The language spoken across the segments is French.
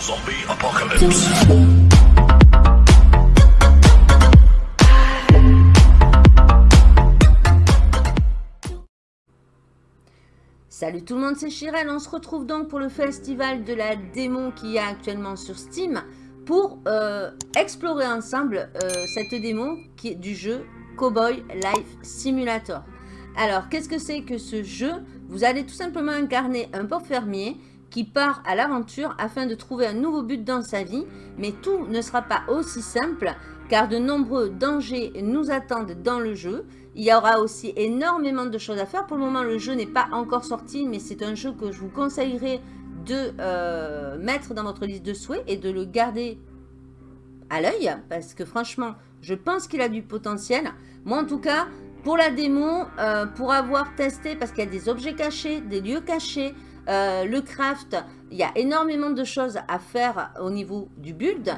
Zombie apocalypse. Salut tout le monde, c'est Chirel. On se retrouve donc pour le festival de la démon qu'il y a actuellement sur Steam pour euh, explorer ensemble euh, cette démon qui est du jeu Cowboy Life Simulator. Alors, qu'est-ce que c'est que ce jeu? Vous allez tout simplement incarner un pauvre fermier qui part à l'aventure afin de trouver un nouveau but dans sa vie. Mais tout ne sera pas aussi simple car de nombreux dangers nous attendent dans le jeu. Il y aura aussi énormément de choses à faire. Pour le moment, le jeu n'est pas encore sorti, mais c'est un jeu que je vous conseillerais de euh, mettre dans votre liste de souhaits et de le garder à l'œil parce que franchement, je pense qu'il a du potentiel. Moi, en tout cas, pour la démo, euh, pour avoir testé, parce qu'il y a des objets cachés, des lieux cachés, euh, le craft, il y a énormément de choses à faire au niveau du build,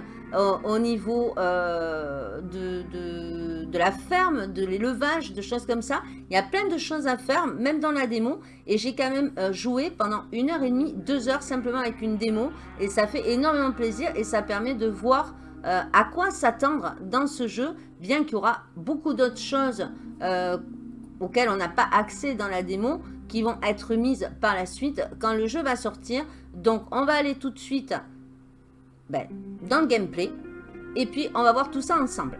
au, niveau euh, de, la ferme, de l'élevage, de choses comme ça. Il y a plein de choses à faire, même dans la démo. Et j'ai quand même joué pendant une heure et demie, deux heures simplement avec une démo. Et ça fait énormément plaisir et ça permet de voir euh, à quoi s'attendre dans ce jeu, bien qu'il y aura beaucoup d'autres choses euh, auxquelles on n'a pas accès dans la démo, vont être mises par la suite quand le jeu va sortir. Donc on va aller tout de suite ben, dans le gameplay, et puis on va voir tout ça ensemble.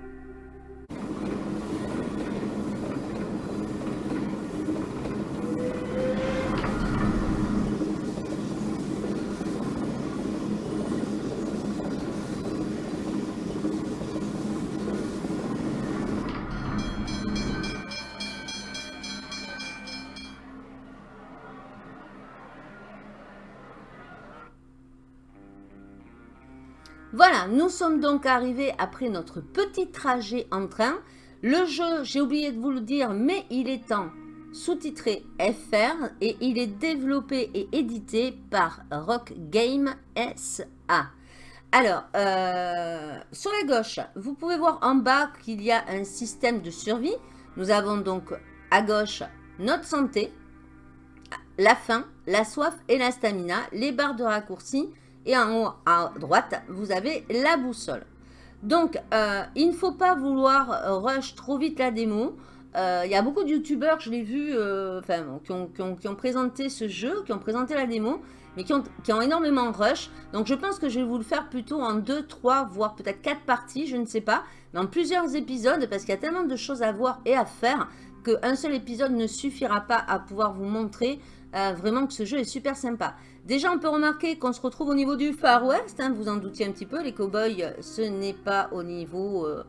Voilà, nous sommes donc arrivés après notre petit trajet en train. Le jeu, j'ai oublié de vous le dire, mais il est en sous-titré FR et il est développé et édité par Rock Game SA. Alors, euh, sur la gauche, vous pouvez voir en bas qu'il y a un système de survie. Nous avons donc à gauche notre santé, la faim, la soif et la stamina, les barres de raccourci, et en haut à droite, vous avez la boussole. Donc, euh, il ne faut pas vouloir rush trop vite la démo. Euh, il y a beaucoup de youtubeurs, je l'ai vu, euh, qui, ont, présenté ce jeu, qui ont présenté la démo, mais qui ont, énormément rush. Donc, je pense que je vais vous le faire plutôt en 2, 3, voire peut-être 4 parties, je ne sais pas. Dans plusieurs épisodes, parce qu'il y a tellement de choses à voir et à faire, qu'un seul épisode ne suffira pas à pouvoir vous montrer vraiment que ce jeu est super sympa. Déjà, on peut remarquer qu'on se retrouve au niveau du Far West. Hein, vous en doutiez un petit peu. Les cowboys, ce n'est pas au niveau... Euh,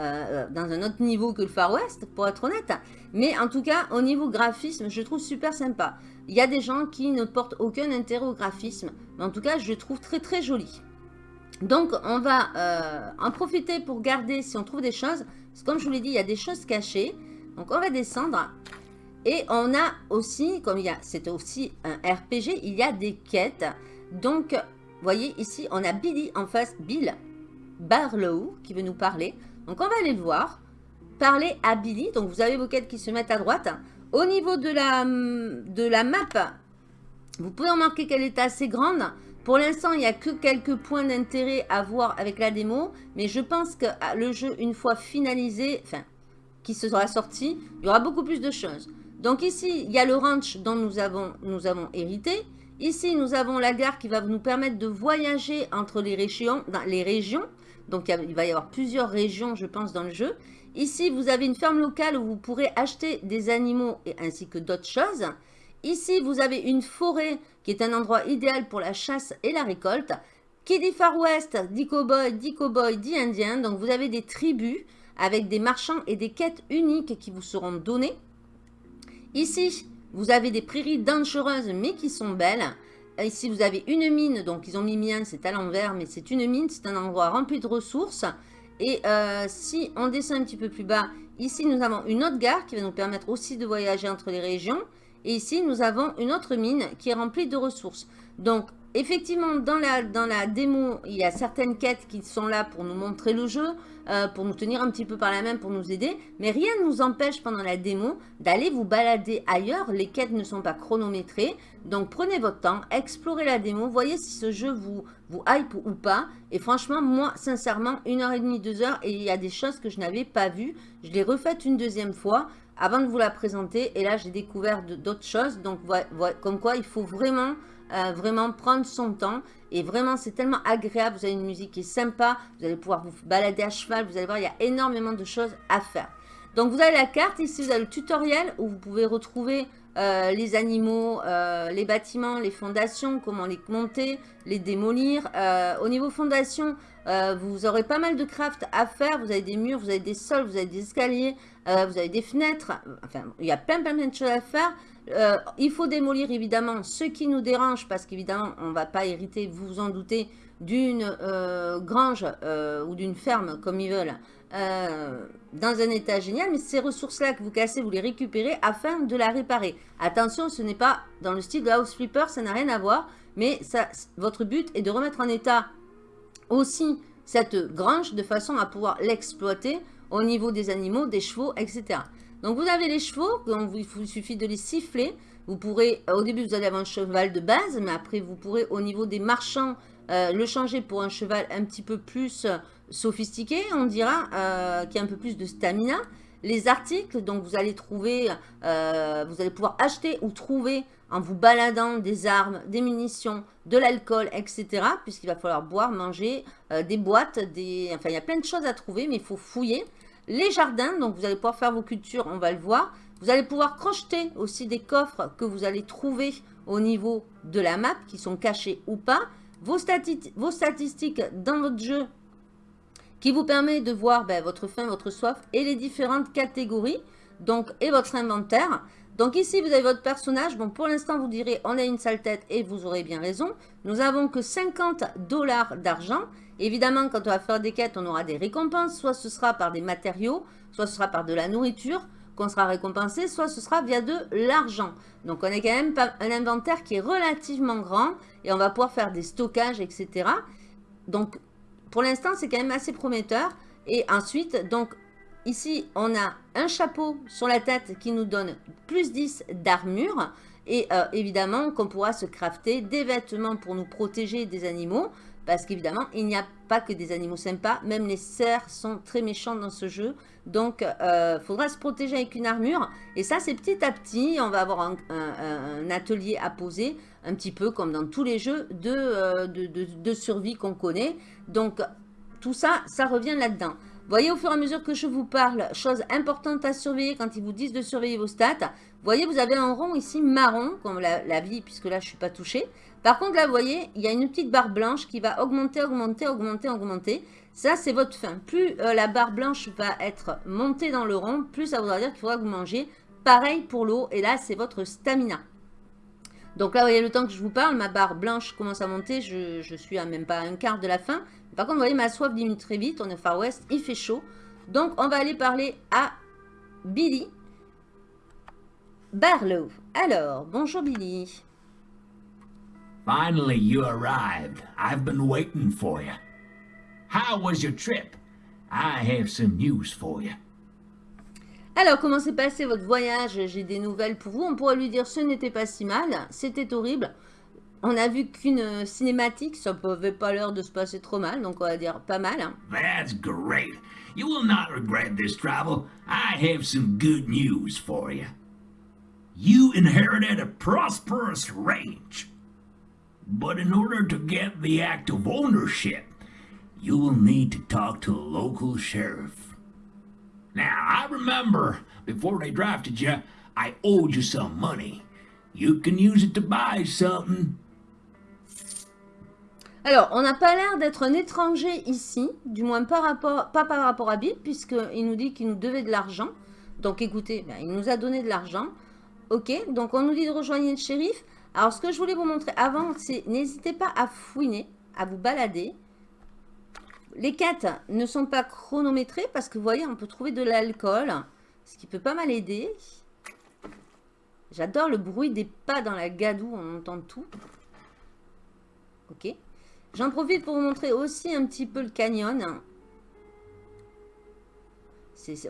euh, dans un autre niveau que le Far West, pour être honnête. Mais en tout cas, au niveau graphisme, je trouve super sympa. Il y a des gens qui ne portent aucun intérêt au graphisme. Mais en tout cas, je trouve très très joli. Donc, on va euh, en profiter pour garder si on trouve des choses. Parce que comme je vous l'ai dit, il y a des choses cachées. Donc, on va descendre. Et on a aussi, comme il y a, c'est aussi un RPG, il y a des quêtes. Donc, vous voyez ici, on a Billy en face, Bill Barlow qui veut nous parler. Donc, on va aller le voir. Parler à Billy. Donc, vous avez vos quêtes qui se mettent à droite. Au niveau de la, de la map, vous pouvez remarquer qu'elle est assez grande. Pour l'instant, il n'y a que quelques points d'intérêt à voir avec la démo. Mais je pense que le jeu, une fois finalisé, enfin, qui sera sorti, il y aura beaucoup plus de choses. Donc ici, il y a le ranch dont nous avons, hérité. Ici, nous avons la gare qui va nous permettre de voyager entre les régions. Donc, il va y avoir plusieurs régions, je pense, dans le jeu. Ici, vous avez une ferme locale où vous pourrez acheter des animaux ainsi que d'autres choses. Ici, vous avez une forêt qui est un endroit idéal pour la chasse et la récolte. Qui dit Far West, dit cowboy, dit cowboy, dit indien. Donc, vous avez des tribus avec des marchands et des quêtes uniques qui vous seront données. Ici, vous avez des prairies dangereuses, mais qui sont belles. Ici, vous avez une mine. Donc, ils ont mis mien, c'est à l'envers, mais c'est une mine. C'est un endroit rempli de ressources. Et euh, si on descend un petit peu plus bas, ici, nous avons une autre gare qui va nous permettre aussi de voyager entre les régions. Et ici, nous avons une autre mine qui est remplie de ressources. Donc, effectivement, dans la, démo, il y a certaines quêtes qui sont là pour nous montrer le jeu, euh, pour nous tenir un petit peu par la main, pour nous aider. Mais rien ne nous empêche pendant la démo d'aller vous balader ailleurs. Les quêtes ne sont pas chronométrées. Donc prenez votre temps, explorez la démo, voyez si ce jeu vous, vous hype ou pas. Et franchement, moi, sincèrement, une heure et demie, deux heures, et il y a des choses que je n'avais pas vues. Je l'ai refaite une deuxième fois avant de vous la présenter. Et là, j'ai découvert d'autres choses. Donc, comme quoi, il faut vraiment euh, vraiment prendre son temps. Et vraiment, c'est tellement agréable. Vous avez une musique qui est sympa. Vous allez pouvoir vous balader à cheval. Vous allez voir, il y a énormément de choses à faire. Donc, vous avez la carte. Ici, vous avez le tutoriel où vous pouvez retrouver euh, les animaux, euh, les bâtiments, les fondations, comment les monter, les démolir. au niveau fondation, vous aurez pas mal de craft à faire. Vous avez des murs, vous avez des sols, vous avez des escaliers, vous avez des fenêtres. Enfin, il y a plein, plein, plein de choses à faire. Euh, il faut démolir évidemment ce qui nous dérange parce qu'évidemment on ne va pas hériter, vous vous en doutez, d'une euh, grange euh, ou d'une ferme comme ils veulent dans un état génial. Mais ces ressources-là que vous cassez, vous les récupérez afin de la réparer. Attention, ce n'est pas dans le style de House Flipper, ça n'a rien à voir. Mais votre but est de remettre en état aussi cette grange de façon à pouvoir l'exploiter au niveau des animaux, des chevaux, etc. Donc vous avez les chevaux, donc il vous suffit de les siffler. Vous pourrez, au début vous allez avoir un cheval de base, mais après vous pourrez au niveau des marchands euh, le changer pour un cheval un petit peu plus euh, sophistiqué, on dira, euh, qui a un peu plus de stamina. Les articles, donc vous allez trouver, vous allez pouvoir acheter ou trouver en vous baladant des armes, des munitions, de l'alcool, etc. Puisqu'il va falloir boire, manger, des boîtes, enfin il y a plein de choses à trouver, mais il faut fouiller. Les jardins, donc vous allez pouvoir faire vos cultures, on va le voir. Vous allez pouvoir crocheter aussi des coffres que vous allez trouver au niveau de la map, qui sont cachés ou pas. Vos, statistiques dans votre jeu, qui vous permet de voir ben, votre faim, votre soif et les différentes catégories, donc et votre inventaire. Donc ici, vous avez votre personnage. Bon, pour l'instant, vous direz, on a une sale tête et vous aurez bien raison. Nous avons que 50 dollars d'argent. Évidemment, quand on va faire des quêtes, on aura des récompenses. Soit ce sera par des matériaux, soit ce sera par de la nourriture qu'on sera récompensé, soit ce sera via de l'argent. Donc, on a quand même un inventaire qui est relativement grand et on va pouvoir faire des stockages, etc. Donc, pour l'instant, c'est quand même assez prometteur. Et ensuite, donc, ici, on a un chapeau sur la tête qui nous donne plus 10 d'armure. Et euh, évidemment, qu'on pourra se crafter des vêtements pour nous protéger des animaux. Parce qu'évidemment, il n'y a pas que des animaux sympas. Même les cerfs sont très méchants dans ce jeu. Donc, il euh, faudra se protéger avec une armure. Et ça, c'est petit à petit. On va avoir un, atelier à poser. Un petit peu comme dans tous les jeux de, euh, de, survie qu'on connaît. Donc, tout ça, ça revient là-dedans. Voyez au fur et à mesure que je vous parle, chose importante à surveiller quand ils vous disent de surveiller vos stats. Voyez, vous avez un rond ici marron, comme la, vie, puisque là, je ne suis pas touchée. Par contre, là, vous voyez, il y a une petite barre blanche qui va augmenter, augmenter, augmenter, augmenter. Ça, c'est votre faim. Plus euh, la barre blanche va être montée dans le rond, plus ça voudra dire qu'il faudra que vous mangez. Pareil pour l'eau, et là, c'est votre stamina. Donc là, vous voyez, le temps que je vous parle, ma barre blanche commence à monter. Je, suis à même pas un quart de la fin. Par contre, vous voyez, ma soif diminue très vite. On est Far West, il fait chaud. Donc, on va aller parler à Billy. Barlow. Alors, bonjour Billy. Finally, you arrived. I've been waiting for you. How was your trip? I have some news for you. Alors, comment s'est passé votre voyage? J'ai des nouvelles pour vous. On pourrait lui dire ce n'était pas si mal, c'était horrible. On a vu qu'une cinématique, ça n'avait pas l'air de se passer trop mal, donc on va dire pas mal. Hein. That's great. You will not regret this travel. I have some good news for you. You inherited a prosperous range. But in order to get the act of ownership, you will need to talk to a local sheriff. Now, I remember before they drafted you, I owed you some money. You can use it to buy something. Alors, on n'a pas l'air d'être un étranger ici, du moins par rapport, pas par rapport à Bill, puisqu'il nous dit qu'il nous devait de l'argent. Donc écoutez, ben, il nous a donné de l'argent. Ok, donc on nous dit de rejoindre le shérif. Alors, ce que je voulais vous montrer avant, c'est n'hésitez pas à fouiner, à vous balader. Les quêtes ne sont pas chronométrées parce que vous voyez, on peut trouver de l'alcool, ce qui peut pas mal aider. J'adore le bruit des pas dans la gadoue, on entend tout. Ok. J'en profite pour vous montrer aussi un petit peu le canyon.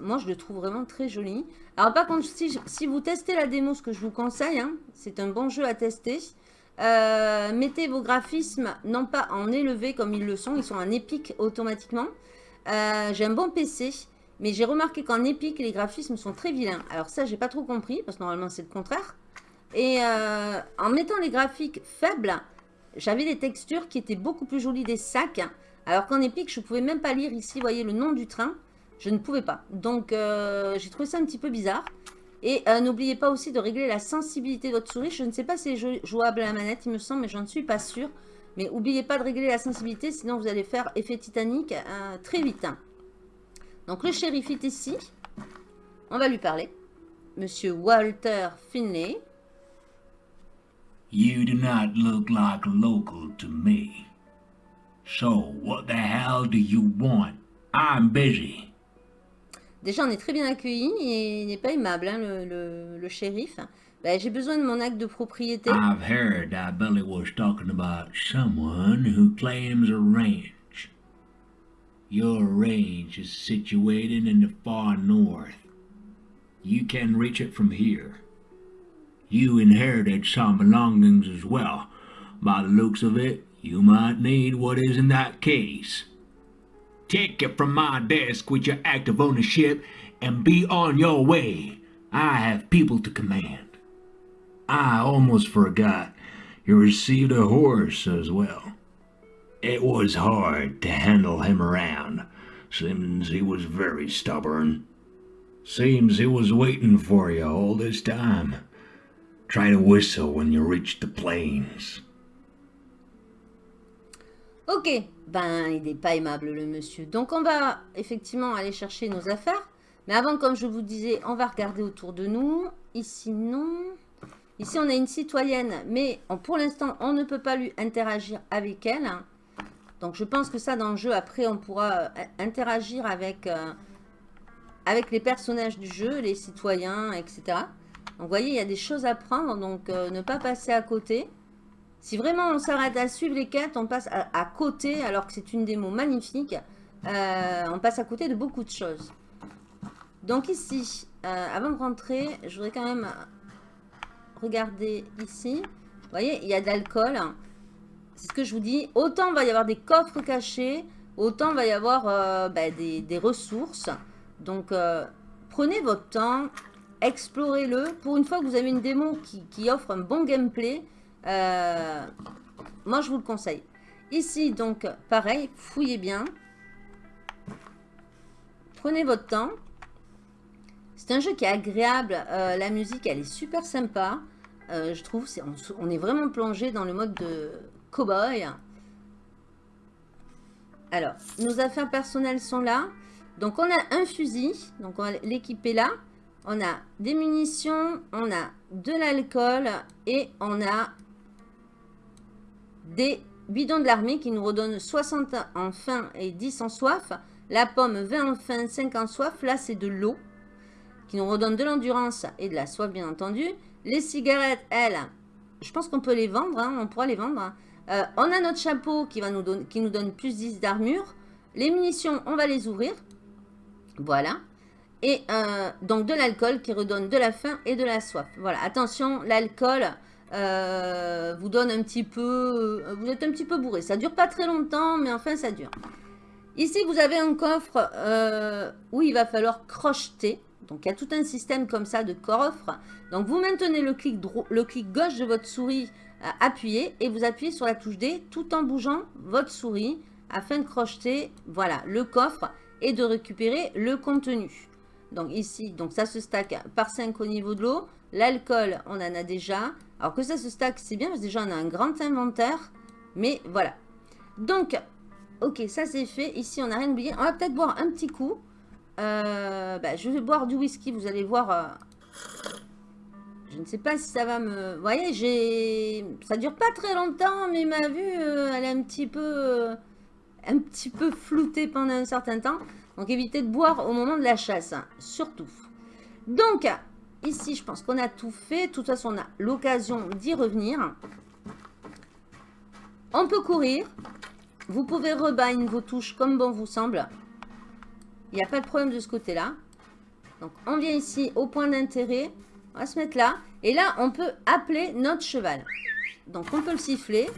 moi, je le trouve vraiment très joli. Alors, par contre, si, vous testez la démo, ce que je vous conseille, hein, c'est un bon jeu à tester. Euh, mettez vos graphismes, non pas en élevé comme ils le sont, ils sont en épique automatiquement. Euh, j'ai un bon PC, mais j'ai remarqué qu'en épique, les graphismes sont très vilains. Alors ça, j'ai pas trop compris, parce que normalement, c'est le contraire. Et euh, en mettant les graphiques faibles, j'avais des textures qui étaient beaucoup plus jolies des sacs. Alors qu'en épique, je pouvais même pas lire ici, vous voyez, le nom du train. Je ne pouvais pas. Donc, j'ai trouvé ça un petit peu bizarre. Et euh, n'oubliez pas aussi de régler la sensibilité de votre souris. Je ne sais pas si c'est jouable à la manette, il me semble, mais je ne suis pas sûre. Mais n'oubliez pas de régler la sensibilité, sinon vous allez faire effet Titanic euh, très vite. Donc le shérif est ici. On va lui parler. Monsieur Walter Finlay. You do not look like local to me. So, what the hell do you want? I'm busy. Déjà, on est très bien accueilli et il n'est pas aimable, hein, le, le, le, shérif. Ben, J'ai besoin de mon acte de propriété. I've heard that Billy was talking about someone who claims a ranch. Your ranch is situated in the far north. You can reach it from here. You inherited some belongings as well. By the looks of it, you might need what is in that case. Take it from my desk with your act of ownership and be on your way. I have people to command. I almost forgot you received a horse as well. It was hard to handle him around, seems he was very stubborn. Seems he was waiting for you all this time. Try to whistle when you reach the plains. Ok, ben il n'est pas aimable le monsieur. Donc on va effectivement aller chercher nos affaires. Mais avant, comme je vous disais, on va regarder autour de nous. Ici, non. Ici, on a une citoyenne, mais pour l'instant, on ne peut pas lui interagir avec elle. Donc je pense que ça, dans le jeu, après, on pourra euh, interagir avec, euh, avec les personnages du jeu, les citoyens, etc. Donc vous voyez, il y a des choses à prendre, donc euh, ne pas passer à côté. Si vraiment on s'arrête à suivre les quêtes, on passe à, côté, alors que c'est une démo magnifique. Euh, on passe à côté de beaucoup de choses. Donc ici, euh, avant de rentrer, je voudrais quand même regarder ici. Vous voyez, il y a de l'alcool. C'est ce que je vous dis. Autant il va y avoir des coffres cachés, autant il va y avoir euh, ben, des, ressources. Donc, prenez votre temps, explorez-le. Pour une fois que vous avez une démo qui offre un bon gameplay, euh, moi, je vous le conseille. Ici, donc, pareil, fouillez bien. Prenez votre temps. C'est un jeu qui est agréable. Euh, la musique, elle est super sympa. Euh, je trouve, on, est vraiment plongé dans le mode de cowboy. Alors, nos affaires personnelles sont là. Donc, on a un fusil. Donc, on va l'équiper là. On a des munitions, on a de l'alcool et on a des bidons de l'armée qui nous redonnent 60 en faim et 10 en soif. La pomme 20 en faim, 5 en soif. Là, c'est de l'eau qui nous redonne de l'endurance et de la soif, bien entendu. Les cigarettes, elles, je pense qu'on peut les vendre. Hein, on pourra les vendre. Euh, on a notre chapeau qui, nous donne plus 10 d'armure. Les munitions, on va les ouvrir. Voilà. Et euh, donc de l'alcool qui redonne de la faim et de la soif. Voilà, attention, l'alcool, euh, vous donne un petit peu... Euh, vous êtes un petit peu bourré. Ça dure pas très longtemps, mais enfin, ça dure. Ici, vous avez un coffre euh, où il va falloir crocheter. Donc, il y a tout un système comme ça de coffre. Donc, vous maintenez le clic, gauche de votre souris appuyé et vous appuyez sur la touche D tout en bougeant votre souris afin de crocheter, voilà, le coffre et de récupérer le contenu. Donc, ici, donc ça se stack par 5 au niveau de l'eau. L'alcool, on en a déjà. Alors que ça se stack, c'est bien parce que déjà on a un grand inventaire. Mais voilà. Donc, ok, ça c'est fait. Ici, on n'a rien oublié. On va peut-être boire un petit coup. Euh, bah, je vais boire du whisky. Vous allez voir. Euh, je ne sais pas si ça va me... Vous voyez, j'ai... Ça dure pas très longtemps, mais ma vue, euh, elle est un petit peu... un petit peu floutée pendant un certain temps. Donc, évitez de boire au moment de la chasse, surtout. Donc, Ici, je pense qu'on a tout fait. De toute façon, on a l'occasion d'y revenir. On peut courir. Vous pouvez rebind vos touches comme bon vous semble. Il n'y a pas de problème de ce côté-là. Donc, on vient ici au point d'intérêt. On va se mettre là. Et là, on peut appeler notre cheval. Donc, on peut le siffler.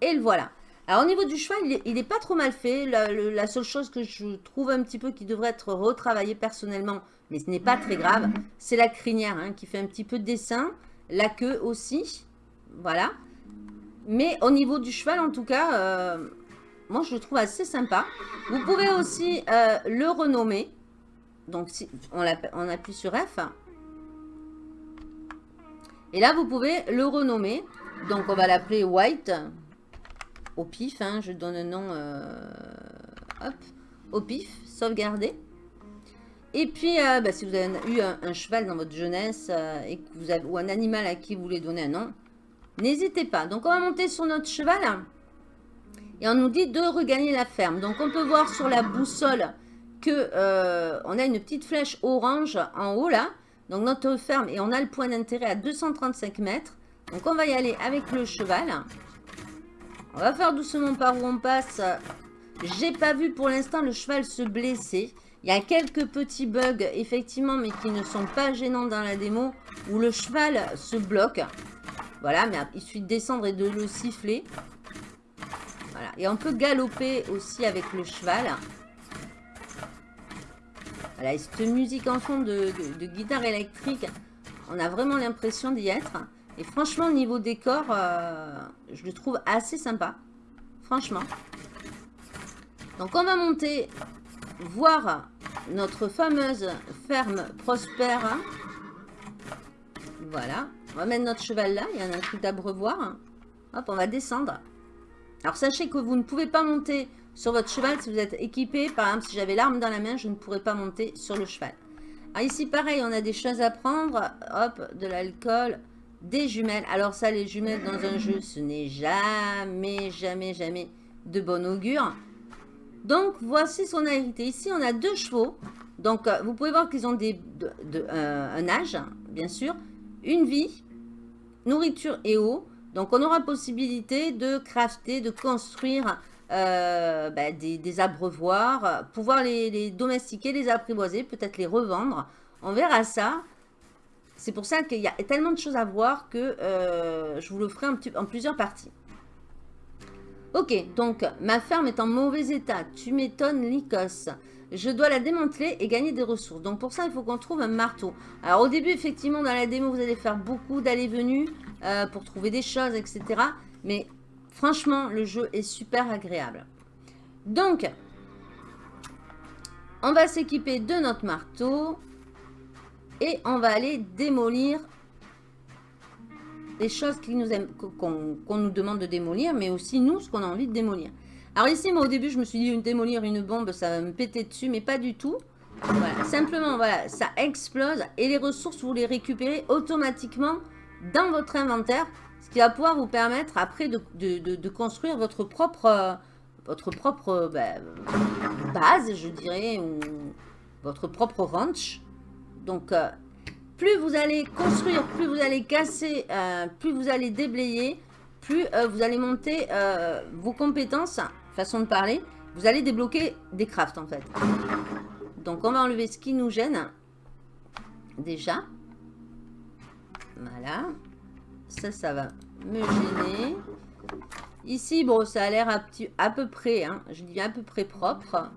Et le voilà. Alors, au niveau du cheval, il n'est pas trop mal fait. La, seule chose que je trouve un petit peu qui devrait être retravaillée personnellement, mais ce n'est pas très grave, c'est la crinière hein, qui fait un petit peu de dessin. La queue aussi. Voilà. Mais au niveau du cheval, en tout cas, euh, moi, je le trouve assez sympa. Vous pouvez aussi euh, le renommer. Donc, si on, appuie sur F. Et là, vous pouvez le renommer. Donc, on va l'appeler White. Au pif, hein, je donne un nom. Euh, hop, au pif, sauvegarder. Et puis, euh, bah, si vous avez eu un, cheval dans votre jeunesse et vous avez, ou un animal à qui vous voulez donner un nom, n'hésitez pas. Donc, on va monter sur notre cheval. Et on nous dit de regagner la ferme. Donc, on peut voir sur la boussole que euh, on a une petite flèche orange en haut là. Donc, notre ferme. Et on a le point d'intérêt à 235 mètres. Donc, on va y aller avec le cheval. On va faire doucement par où on passe. J'ai pas vu pour l'instant le cheval se blesser. Il y a quelques petits bugs, effectivement, mais qui ne sont pas gênants dans la démo, où le cheval se bloque. Voilà, mais il suffit de descendre et de le siffler. Et on peut galoper aussi avec le cheval. Voilà, et cette musique en fond de, guitare électrique, on a vraiment l'impression d'y être. Et franchement, au niveau décor, euh, je le trouve assez sympa. Franchement. Donc, on va monter voir notre fameuse ferme prospère. Voilà. On va mettre notre cheval là. Il y a un truc d'abreuvoir. Hop, on va descendre. Alors sachez que vous ne pouvez pas monter sur votre cheval si vous êtes équipé. Par exemple, si j'avais l'arme dans la main, je ne pourrais pas monter sur le cheval. Alors ici, pareil, on a des choses à prendre. Hop, de l'alcool, des jumelles. Alors ça, les jumelles dans un jeu, ce n'est jamais, jamais, jamais de bon augure. Donc, voici son hérité. Ici, on a deux chevaux. Donc, euh, vous pouvez voir qu'ils ont euh, un âge, bien sûr. Une vie, nourriture et eau. Donc, on aura possibilité de crafter, de construire euh, bah, des, abreuvoirs, pouvoir les, domestiquer, les apprivoiser, peut-être les revendre. On verra ça. C'est pour ça qu'il y a tellement de choses à voir que je vous le ferai en plusieurs parties. Ok, donc ma ferme est en mauvais état. Tu m'étonnes, Lycos. Je dois la démanteler et gagner des ressources. Donc pour ça, il faut qu'on trouve un marteau. Alors au début, effectivement, dans la démo, vous allez faire beaucoup d'allées-venues. Euh, pour trouver des choses, etc. Mais franchement, le jeu est super agréable. Donc, on va s'équiper de notre marteau. Et on va aller démolir les choses qu'on nous demande de démolir, mais aussi nous, ce qu'on a envie de démolir. Alors ici, moi au début, je me suis dit, une démolir une bombe, ça va me péter dessus, mais pas du tout. Simplement, voilà, ça explose et les ressources, vous les récupérez automatiquement dans votre inventaire, ce qui va pouvoir vous permettre après de, construire votre propre, votre propre ben, base, je dirais, ou votre propre ranch. Donc, euh, plus vous allez construire, plus vous allez casser, euh, plus vous allez déblayer, plus euh, vous allez monter vos compétences, façon de parler, vous allez débloquer des crafts en fait. Donc on va enlever ce qui nous gêne. Déjà. Voilà. Ça, ça va me gêner. Ici, bon, ça a l'air à, peu près, hein, je dis à peu près propre.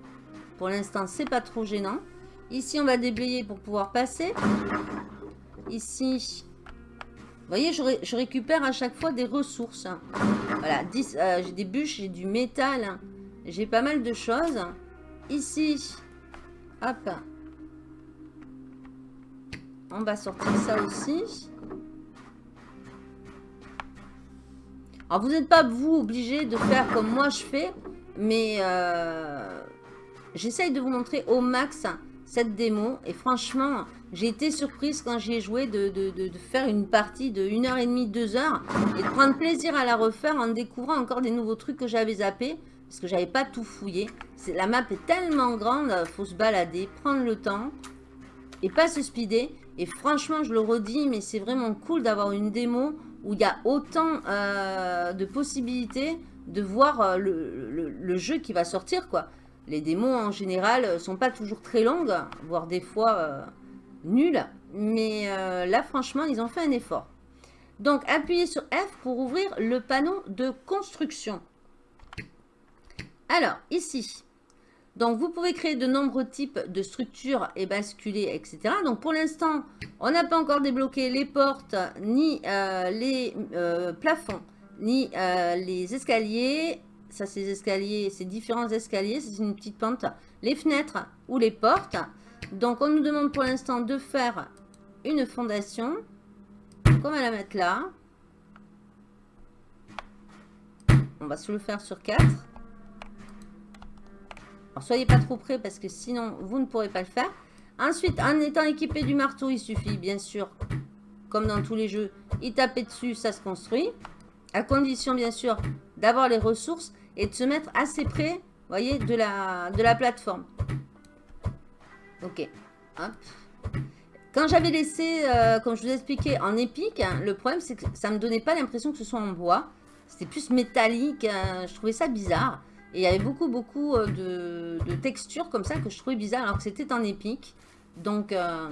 Pour l'instant, c'est pas trop gênant. Ici, on va déblayer pour pouvoir passer. Ici, vous voyez, je, récupère à chaque fois des ressources. Voilà, euh, j'ai des bûches, j'ai du métal. J'ai pas mal de choses. Ici, hop. On va sortir ça aussi. Alors, vous n'êtes pas, vous, obligé de faire comme moi je fais, mais euh, j'essaye de vous montrer au max cette démo. Et franchement, j'ai été surprise quand j'y ai joué de, faire une partie de 1h30, 2h et de prendre plaisir à la refaire en découvrant encore des nouveaux trucs que j'avais zappés parce que j'avais pas tout fouillé. La map est tellement grande, faut se balader, prendre le temps et pas se speeder. Et franchement, je le redis, mais c'est vraiment cool d'avoir une démo où il y a autant euh, de possibilités de voir euh, le, jeu qui va sortir, quoi. Les démos, en général, euh, sont pas toujours très longues, voire des fois euh, nulles. Mais là, franchement, ils ont fait un effort. Donc, appuyez sur F pour ouvrir le panneau de construction. Alors, ici, donc vous pouvez créer de nombreux types de structures et basculer, etc. Donc pour l'instant, on n'a pas encore débloqué les portes, ni les plafonds, ni euh, les escaliers. Ça, c'est les escaliers, c'est différents escaliers, c'est une petite pente. Les fenêtres ou les portes. Donc, on nous demande pour l'instant de faire une fondation. Donc, on va la mettre là. On va se le faire sur 4. Alors, soyez pas trop près parce que sinon, vous ne pourrez pas le faire. Ensuite, en étant équipé du marteau, il suffit, bien sûr, comme dans tous les jeux, y taper dessus, ça se construit. À condition, bien sûr, d'avoir les ressources et de se mettre assez près, voyez, de la, de la plateforme. Ok. Quand j'avais laissé, euh, comme je vous ai expliqué, en épique, hein, le problème, c'est que ça ne me donnait pas l'impression que ce soit en bois. C'était plus métallique. Hein, je trouvais ça bizarre. Et il y avait beaucoup, beaucoup euh, de, textures comme ça que je trouvais bizarre alors que c'était en épique. Donc, euh,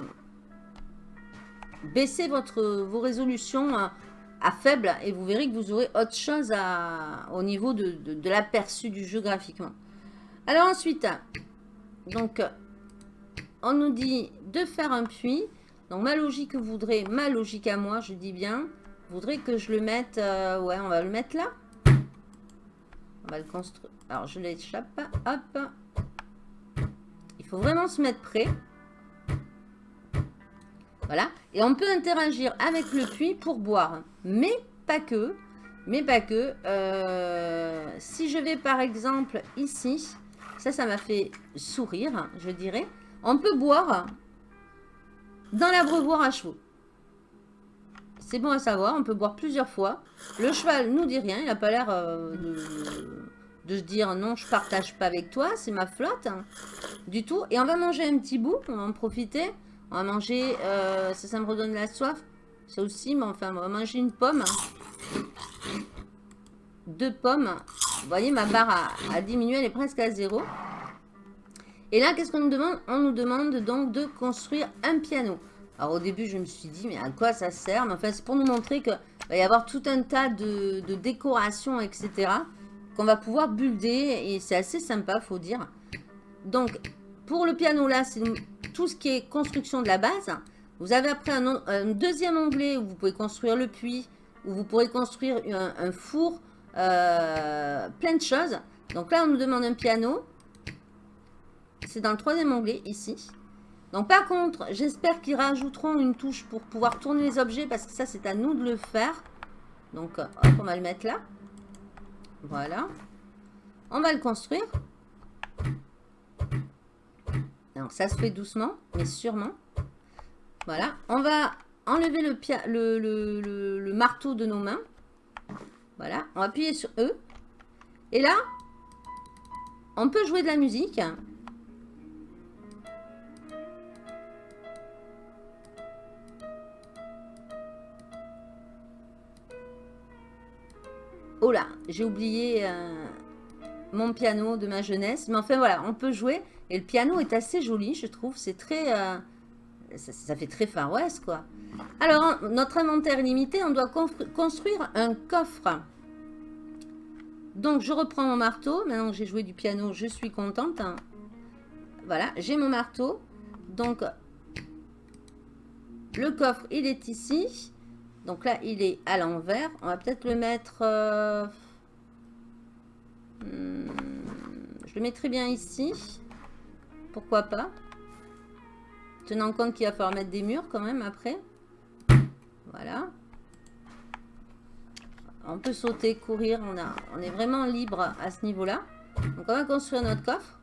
baissez votre, vos résolutions hein, à faible et vous verrez que vous aurez autre chose à, au niveau de, de, l'aperçu du jeu graphiquement. Alors ensuite, donc, on nous dit de faire un puits. Donc ma logique voudrait, ma logique à moi, je dis bien, voudrait que je le mette, euh, ouais, on va le mettre là. On va le construire. Alors je l'échappe, hop. Il faut vraiment se mettre prêt. Voilà. Et on peut interagir avec le puits pour boire. Mais pas que. Mais pas que. Euh, si je vais par exemple ici. Ça, ça m'a fait sourire, je dirais. On peut boire dans l'abreuvoir à chevaux. C'est bon à savoir. On peut boire plusieurs fois. Le cheval nous dit rien. Il n'a pas l'air euh, de, se dire non, je partage pas avec toi. C'est ma flotte. Hein, du tout. Et on va manger un petit bout. On va en profiter. On va manger, euh, ça, ça me redonne la soif. Ça aussi, mais enfin, on va manger une pomme. Deux pommes. Vous voyez, ma barre a, diminué, elle est presque à zéro. Et là, qu'est-ce qu'on nous demande? On nous demande donc de construire un piano. Alors au début, je me suis dit, mais à quoi ça sert? Mais enfin, c'est pour nous montrer qu'il va y avoir tout un tas de, de décorations, etc. Qu'on va pouvoir builder. Et c'est assez sympa, faut dire. Donc, pour le piano, là, c'est tout ce qui est construction de la base. Vous avez après un, deuxième onglet où vous pouvez construire le puits, où vous pourrez construire un, four, euh, plein de choses. Donc là, on nous demande un piano. C'est dans le troisième onglet, ici. Donc par contre, j'espère qu'ils rajouteront une touche pour pouvoir tourner les objets, parce que ça, c'est à nous de le faire. Donc, hop, on va le mettre là. Voilà. On va le construire. Alors, ça se fait doucement, mais sûrement. Voilà. On va enlever le, marteau de nos mains. Voilà. On va appuyer sur E. Et là, on peut jouer de la musique. Oh là, j'ai oublié euh, mon piano de ma jeunesse. Mais enfin voilà, on peut jouer. Et le piano est assez joli, je trouve. C'est très... Euh, ça, fait très Far quoi. Alors, notre inventaire limité, on doit construire un coffre. Donc, je reprends mon marteau. Maintenant que j'ai joué du piano, je suis contente. Voilà, j'ai mon marteau. Donc, le coffre, il est ici. Donc là, il est à l'envers. On va peut-être le mettre... Euh, hmm, je le mettrai bien ici. Pourquoi pas? Tenant compte qu'il va falloir mettre des murs quand même après. Voilà. On peut sauter, courir. On, a, on est vraiment libre à ce niveau-là. Donc on va construire notre coffre.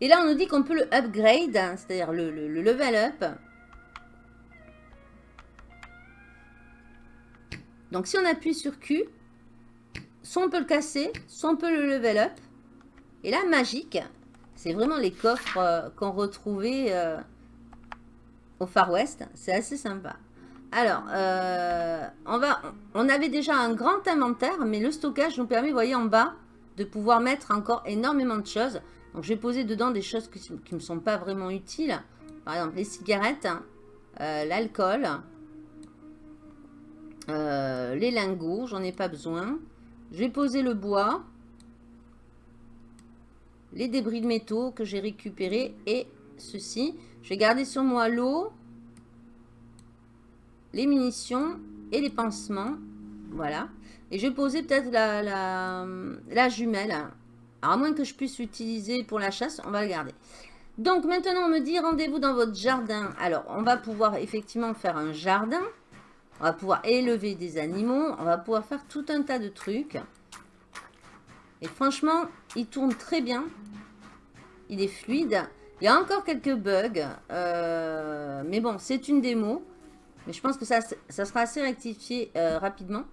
Et là, on nous dit qu'on peut le upgrade, c'est-à-dire le, le, level up. Donc si on appuie sur Q, soit on peut le casser, soit on peut le level up. Et là, magique, c'est vraiment les coffres euh, qu'on retrouvait euh, au Far West. C'est assez sympa. Alors, euh, on, va, on avait déjà un grand inventaire, mais le stockage nous permet, vous voyez en bas, de pouvoir mettre encore énormément de choses. Donc, je vais poser dedans des choses qui ne me sont pas vraiment utiles. Par exemple, les cigarettes, euh, l'alcool, les lingots, j'en ai pas besoin. Je vais poser le bois, les débris de métaux que j'ai récupérés et ceci. Je vais garder sur moi l'eau, les munitions et les pansements. Voilà. Et je vais poser peut-être la, jumelle. Alors, à moins que je puisse l'utiliser pour la chasse, on va le garder. Donc, maintenant, on me dit rendez-vous dans votre jardin. Alors, on va pouvoir effectivement faire un jardin. On va pouvoir élever des animaux. On va pouvoir faire tout un tas de trucs. Franchement, il tourne très bien. Il est fluide. Il y a encore quelques bugs. Euh, mais bon, c'est une démo. Mais je pense que ça, ça sera assez rectifié euh, rapidement.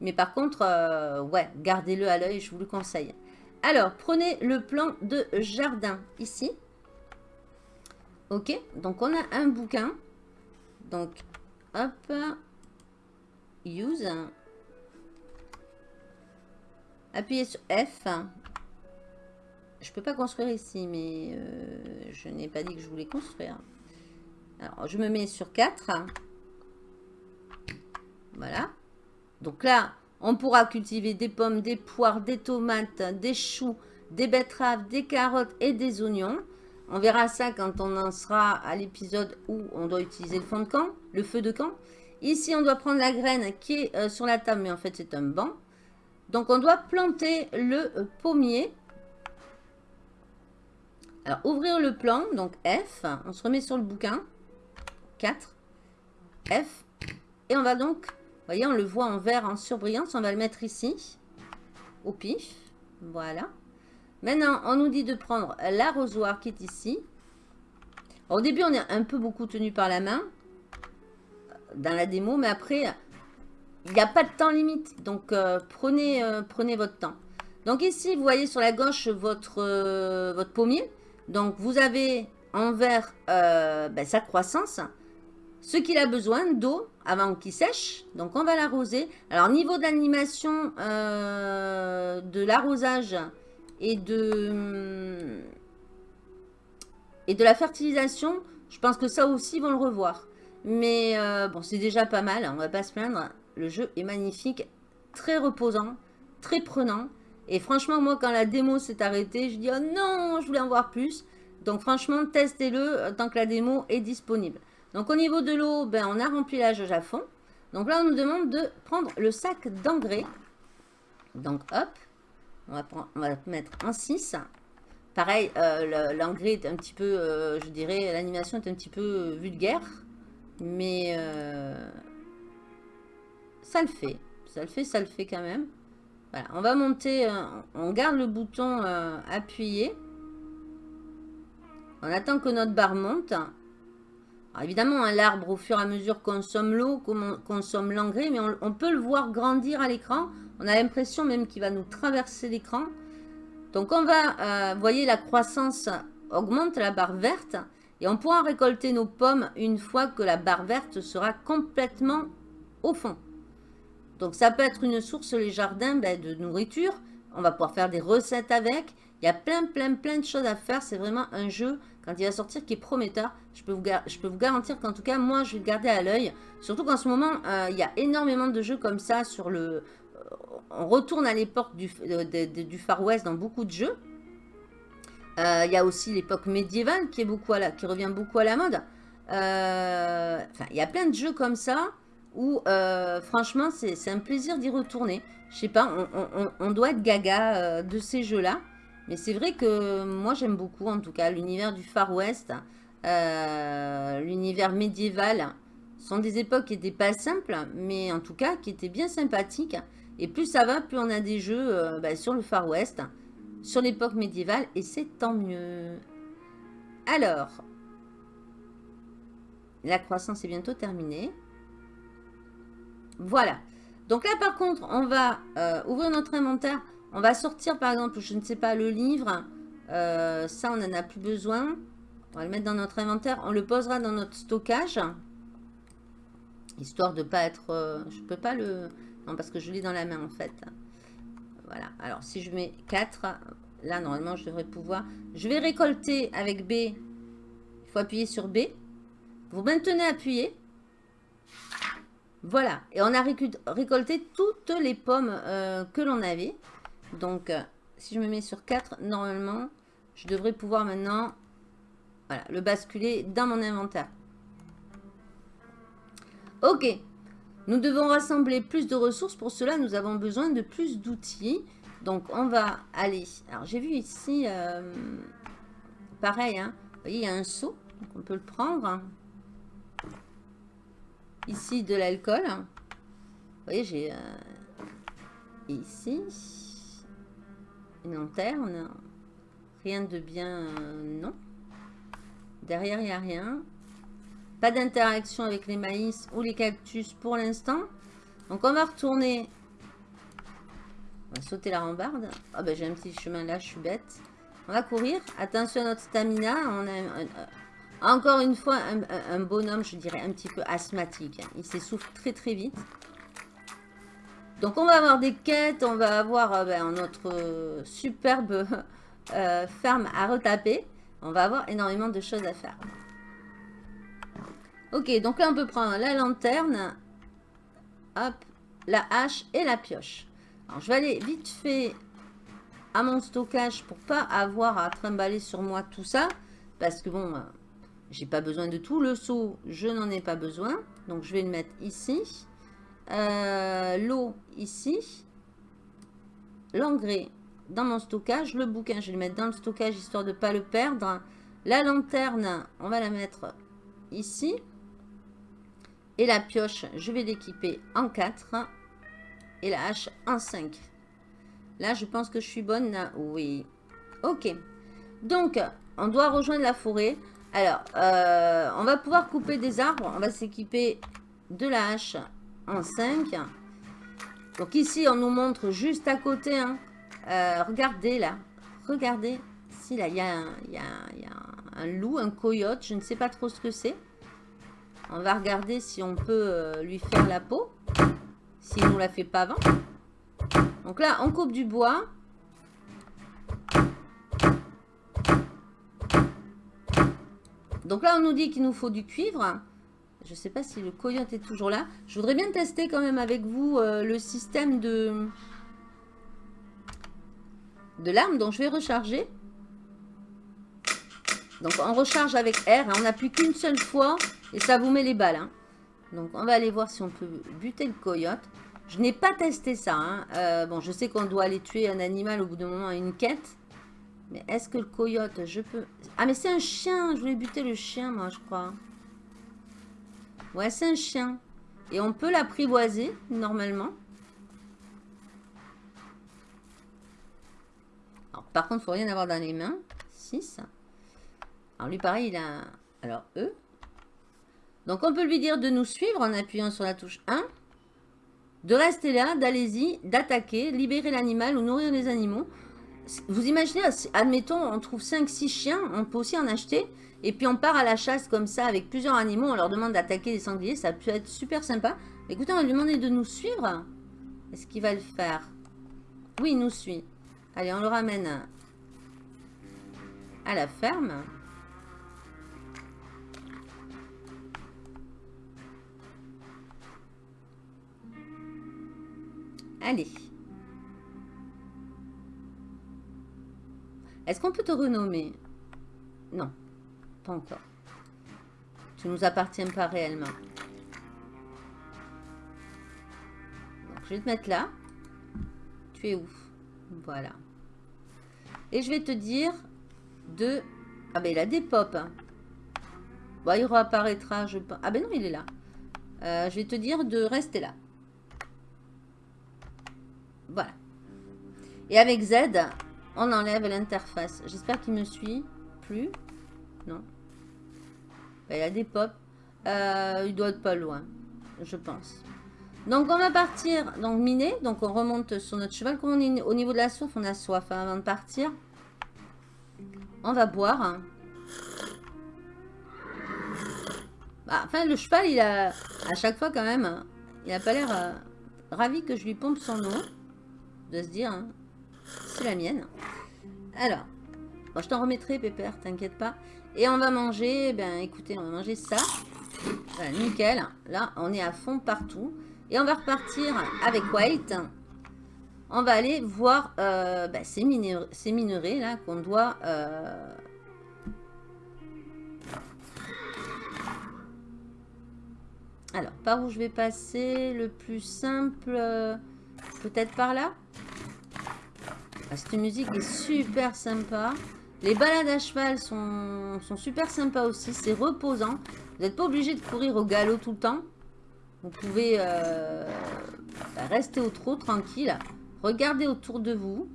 Mais par contre, euh, ouais, gardez-le à l'œil, je vous le conseille. Alors, prenez le plan de jardin ici. Ok, donc on a un bouquin. Donc, hop, use. Appuyez sur F. Je peux pas construire ici, mais euh, je n'ai pas dit que je voulais construire. Alors, je me mets sur 4. Voilà. Donc là, on pourra cultiver des pommes, des poires, des tomates, des choux, des betteraves, des carottes et des oignons. On verra ça quand on en sera à l'épisode où on doit utiliser le fond de camp, le feu de camp. Ici, on doit prendre la graine qui est euh, sur la table, mais en fait, c'est un banc. Donc, on doit planter le euh, pommier. Alors, ouvrir le plan, donc F. On se remet sur le bouquin. 4. F. Et on va donc voyez, on le voit en vert, en surbrillance. On va le mettre ici, au pif. Voilà. Maintenant, on nous dit de prendre l'arrosoir qui est ici. Au début, on est un peu beaucoup tenu par la main dans la démo, mais après, il n'y a pas de temps limite. Donc, euh, prenez, euh, prenez votre temps. Donc ici, vous voyez sur la gauche votre, euh, votre pommier. Donc, vous avez en vert ben, sa croissance. Ce qu'il a besoin d'eau avant qu'il sèche. Donc, on va l'arroser. Alors, niveau d'animation euh, de l'arrosage et de, et de la fertilisation, je pense que ça aussi, ils vont le revoir. Mais bon, c'est déjà pas mal. On va pas se plaindre. Le jeu est magnifique, très reposant, très prenant. Et franchement, moi, quand la démo s'est arrêtée, je dis « Oh non, je voulais en voir plus !» Donc franchement, testez-le euh, tant que la démo est disponible. Donc au niveau de l'eau, ben, on a rempli la jauge à fond. Donc là, on nous demande de prendre le sac d'engrais. Donc hop, on va, prendre, mettre un 6. Pareil, euh, l'engrais est un petit peu, euh, je dirais, l'animation est un petit peu vulgaire. Mais ça le fait. Ça le fait, ça le fait quand même. Voilà, on va monter, on garde le bouton appuyé. On attend que notre barre monte évidemment, hein, l'arbre, au fur et à mesure, consomme l'eau, consomme l'engrais, mais on, peut le voir grandir à l'écran. On a l'impression même qu'il va nous traverser l'écran. Donc, on va, euh, vous voyez, la croissance augmente, la barre verte, et on pourra récolter nos pommes une fois que la barre verte sera complètement au fond. Donc, ça peut être une source, les jardins, ben, de nourriture. On va pouvoir faire des recettes avec. Il y a plein, plein, plein de choses à faire. C'est vraiment un jeu quand il va sortir qui est prometteur. Je peux vous, garantir qu'en tout cas, moi, je vais le garder à l'œil. Surtout qu'en ce moment, euh, il y a énormément de jeux comme ça sur le... Euh, on retourne à l'époque du, euh, du Far West dans beaucoup de jeux. Il y a aussi l'époque médiévale qui, est beaucoup qui revient beaucoup à la mode. Enfin, il y a plein de jeux comme ça où, franchement, c'est un plaisir d'y retourner. Je sais pas, on, doit être gaga de ces jeux-là. Mais c'est vrai que moi j'aime beaucoup en tout cas l'univers du Far West, euh, l'univers médiéval. Sont des époques qui n'étaient pas simples, mais en tout cas qui étaient bien sympathiques. Et plus ça va, plus on a des jeux euh, bah, sur le Far West, sur l'époque médiévale, et c'est tant mieux. Alors, la croissance est bientôt terminée. Voilà. Donc là, par contre, on va euh, ouvrir notre inventaire. On va sortir par exemple, je ne sais pas, le livre. Euh, ça, on n'en a plus besoin. On va le mettre dans notre inventaire. On le posera dans notre stockage. Histoire de pas être... euh, je peux pas le... Non, parce que je l'ai dans la main, en fait. Voilà. Alors, si je mets 4, là, normalement, je devrais pouvoir... Je vais récolter avec B. Il faut appuyer sur B. Vous maintenez appuyé. Voilà. Et on a récolté toutes les pommes euh, que l'on avait. Donc, euh, si je me mets sur 4, normalement, je devrais pouvoir maintenant voilà, le basculer dans mon inventaire. Ok. Nous devons rassembler plus de ressources. Pour cela, nous avons besoin de plus d'outils. Donc, on va aller... Alors, j'ai vu ici... euh, pareil, hein. Vous voyez, il y a un seau. Donc, on peut le prendre. Ici, de l'alcool. Vous voyez, j'ai... euh, ici... Une lanterne. Rien de bien... euh, non. Derrière, il n'y a rien. Pas d'interaction avec les maïs ou les cactus pour l'instant. Donc, on va retourner. On va sauter la rambarde. Ah ben, j'ai un petit chemin là, je suis bête. On va courir. Attention à notre stamina. On a un- encore une fois un, bonhomme, je dirais, un petit peu asthmatique. Il s'essouffle très très vite. Donc, on va avoir des quêtes. On va avoir euh, ben, notre euh, superbe euh, ferme à retaper. On va avoir énormément de choses à faire. Ok, donc là, on peut prendre la lanterne. Hop, la hache et la pioche. Alors, je vais aller vite fait à mon stockage pour pas avoir à trimballer sur moi tout ça. Parce que bon, j'ai pas besoin de tout. Le seau, je n'en ai pas besoin. Donc, je vais le mettre ici. Euh, L'eau, ici. L'engrais dans mon stockage. Le bouquin, je vais le mettre dans le stockage histoire de pas le perdre. La lanterne, on va la mettre ici. Et la pioche, je vais l'équiper en 4. Et la hache en 5. Là, je pense que je suis bonne. Oui. Ok. Donc, on doit rejoindre la forêt. Alors, euh, on va pouvoir couper des arbres. On va s'équiper de la hache en 5. Donc ici, on nous montre juste à côté. hein. Euh, regardez là. Regardez. Si là, il y, a un- loup, un coyote. Je ne sais pas trop ce que c'est. On va regarder si on peut euh, lui faire la peau. S'il nous la fait pas avant. Donc là, on coupe du bois. Donc là, on nous dit qu'il nous faut du cuivre. Je ne sais pas si le coyote est toujours là. Je voudrais bien tester quand même avec vous euh, le système de, de l'arme. Donc je vais recharger. Donc on recharge avec R. hein. On n'appuie qu'une seule fois et ça vous met les balles. hein. Donc on va aller voir si on peut buter le coyote. Je n'ai pas testé ça. hein. Euh, bon, je sais qu'on doit aller tuer un animal au bout d'un moment à une quête. Mais est-ce que le coyote, je peux... Ah, mais c'est un chien. Je voulais buter le chien, moi, je crois. Ouais, c'est un chien. Et on peut l'apprivoiser, normalement. Alors, par contre, il faut rien avoir dans les mains. 6. Alors, lui, pareil, il a... Alors, E. Donc, on peut lui dire de nous suivre en appuyant sur la touche 1. De rester là, d'allez-y, d'attaquer, libérer l'animal ou nourrir les animaux. Vous imaginez, admettons, on trouve 5-6 chiens, on peut aussi en acheter. Et puis on part à la chasse comme ça avec plusieurs animaux, on leur demande d'attaquer les sangliers, ça peut être super sympa. Écoutez, on va lui demander de nous suivre. Est-ce qu'il va le faire? Oui, il nous suit. Allez, on le ramène à la ferme. Allez. Est-ce qu'on peut te renommer? Non, pas encore. Tu nous appartiens pas réellement. Donc, je vais te mettre là. Tu es où? Voilà. Et je vais te dire de... Ah ben il a des pop. hein. Bon, il réapparaîtra, je pense. Ah ben non, il est là. Euh, je vais te dire de rester là. Voilà. Et avec Z, on enlève l'interface. J'espère qu'il me suit. Plus. Non. Ben, il a des pops. Euh, il doit être pas loin. Je pense. Donc, on va partir. Donc, miner. Donc, on remonte sur notre cheval. Comme on est au niveau de la soif, on a soif hein, avant de partir. On va boire. Bah, enfin, le cheval, il a, à chaque fois quand même, il a pas l'air euh, ravi que je lui pompe son eau. De se dire, hein, c'est la mienne. Alors, bon, je t'en remettrai, Pépère, t'inquiète pas. Et on va manger, ben écoutez, on va manger ça. Nickel. Là, on est à fond partout. Et on va repartir avec White. On va aller voir euh, ben, ces, minerais, ces minerais là qu'on doit... Euh, Alors, par où je vais passer? Le plus simple, euh, peut-être par là? Ah, Cette musique est super sympa. Les balades à cheval sont, super sympas aussi. C'est reposant. Vous n'êtes pas obligé de courir au galop tout le temps. Vous pouvez euh, bah, rester au trot tranquille. Regardez autour de vous.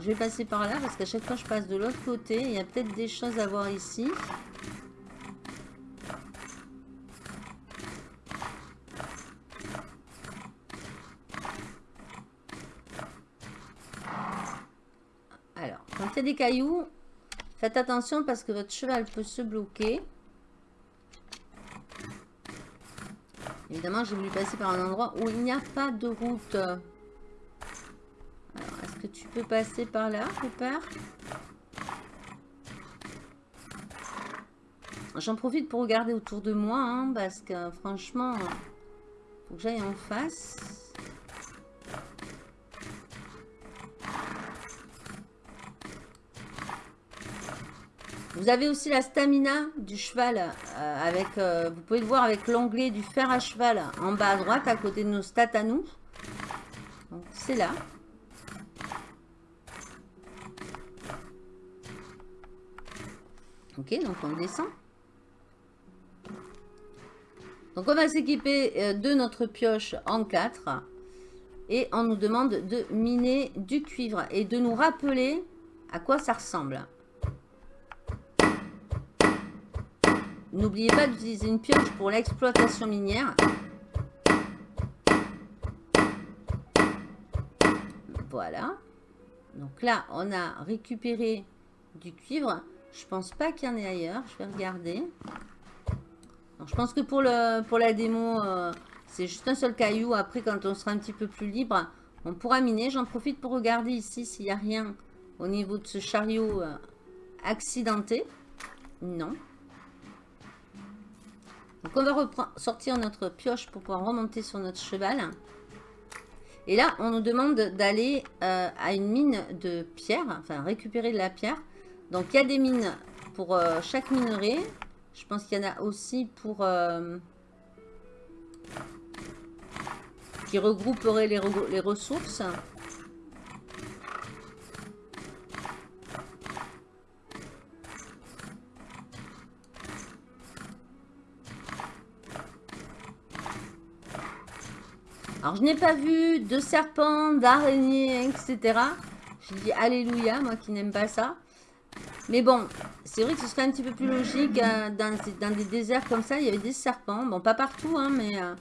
je vais passer par là parce qu'à chaque fois je passe de l'autre côté. Il y a peut-être des choses à voir ici. Des cailloux, faites attention parce que votre cheval peut se bloquer. Évidemment, j'ai voulu passer par un endroit où il n'y a pas de route. Alors, est-ce que tu peux passer par là, père J'en profite pour regarder autour de moi, hein, parce que franchement, faut que j'aille en face. Vous avez aussi la stamina du cheval. Euh, avec, euh, vous pouvez le voir avec l'onglet du fer à cheval en bas à droite, à côté de nos stats à nous. c'est là. Ok, donc on descend. Donc on va s'équiper euh, de notre pioche en 4. Et on nous demande de miner du cuivre et de nous rappeler à quoi ça ressemble. N'oubliez pas d'utiliser une pioche pour l'exploitation minière. Voilà. Donc là, on a récupéré du cuivre. Je pense pas qu'il y en ait ailleurs. Je vais regarder. je pense que pour, la démo, euh, c'est juste un seul caillou. Après, quand on sera un petit peu plus libre, on pourra miner. J'en profite pour regarder ici s'il n'y a rien au niveau de ce chariot euh, accidenté. Non. Donc on va sortir notre pioche pour pouvoir remonter sur notre cheval. Et là, on nous demande d'aller euh, à une mine de pierre, enfin récupérer de la pierre. Donc il y a des mines pour euh, chaque minerai. Je pense qu'il y en a aussi pour... Euh, qui regrouperait les, les ressources. Alors, je n'ai pas vu de serpents, d'araignées, etc. Je dis Alléluia, moi qui n'aime pas ça. Mais bon, c'est vrai que ce serait un petit peu plus logique. Euh, dans, des déserts comme ça, il y avait des serpents. Bon, pas partout, hein, mais... Euh,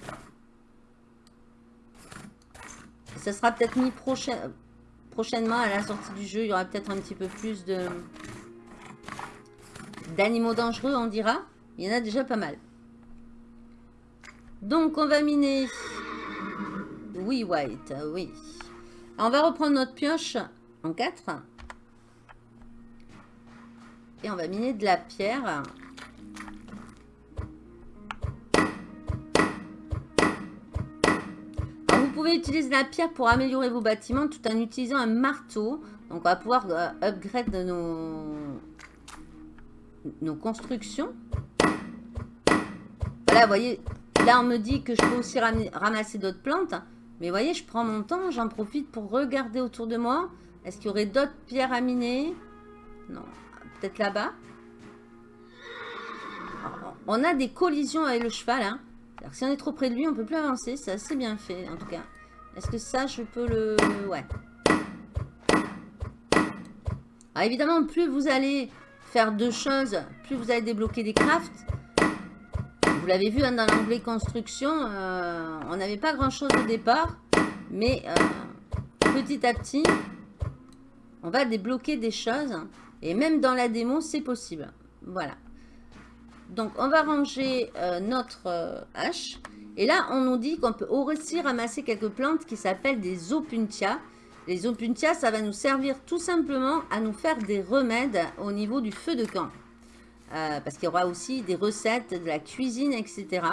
ça sera peut-être mis prochainement à la sortie du jeu. Il y aura peut-être un petit peu plus de d'animaux dangereux, on dira. Il y en a déjà pas mal. Donc, on va miner oui, White, oui. on va reprendre notre pioche en 4. Et on va miner de la pierre. vous pouvez utiliser la pierre pour améliorer vos bâtiments tout en utilisant un marteau. Donc, on va pouvoir euh, upgrade nos, nos constructions. Voilà, vous voyez, là, on me dit que je peux aussi ramasser d'autres plantes. Mais vous voyez, je prends mon temps, j'en profite pour regarder autour de moi. Est-ce qu'il y aurait d'autres pierres à miner? Non, peut-être là-bas? On a des collisions avec le cheval. Hein. Si on est trop près de lui, on ne peut plus avancer. C'est assez bien fait, en tout cas. Est-ce que ça, je peux le... Ouais. Alors, évidemment, plus vous allez faire deux choses, plus vous allez débloquer des crafts. Vous l'avez vu hein, dans l'onglet construction, euh, on n'avait pas grand chose au départ. Mais euh, petit à petit, on va débloquer des choses. Et même dans la démo, c'est possible. Voilà. Donc, on va ranger euh, notre hache. Et là, on nous dit qu'on peut aussi ramasser quelques plantes qui s'appellent des opuntia. Les opuntia, ça va nous servir tout simplement à nous faire des remèdes au niveau du feu de camp. Euh, parce qu'il y aura aussi des recettes, de la cuisine, etc.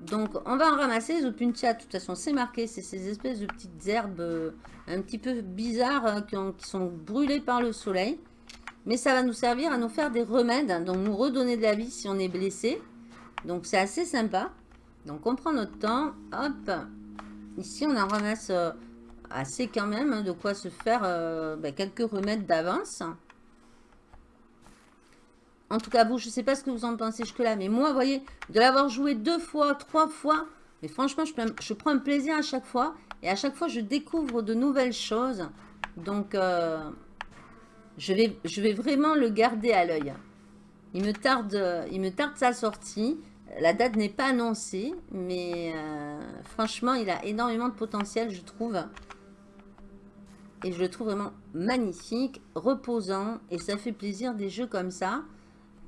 Donc, on va en ramasser. Les opuntia, de toute façon, c'est marqué. C'est ces espèces de petites herbes un petit peu bizarres qui, qui sont brûlées par le soleil. Mais ça va nous servir à nous faire des remèdes, donc nous redonner de la vie si on est blessé. Donc c'est assez sympa. Donc on prend notre temps, hop. Ici on en ramasse euh, assez quand même, hein, de quoi se faire euh, ben, quelques remèdes d'avance. En tout cas vous, je ne sais pas ce que vous en pensez jusque-là, mais moi, vous voyez, de l'avoir joué deux fois, trois fois, mais franchement, je, prends un plaisir à chaque fois. Et à chaque fois, je découvre de nouvelles choses. Donc... Euh, je vais, je vais vraiment le garder à l'œil. Il me tarde, il me tarde sa sortie. La date n'est pas annoncée, mais euh, franchement, il a énormément de potentiel, je trouve. Et je le trouve vraiment magnifique, reposant, et ça fait plaisir des jeux comme ça.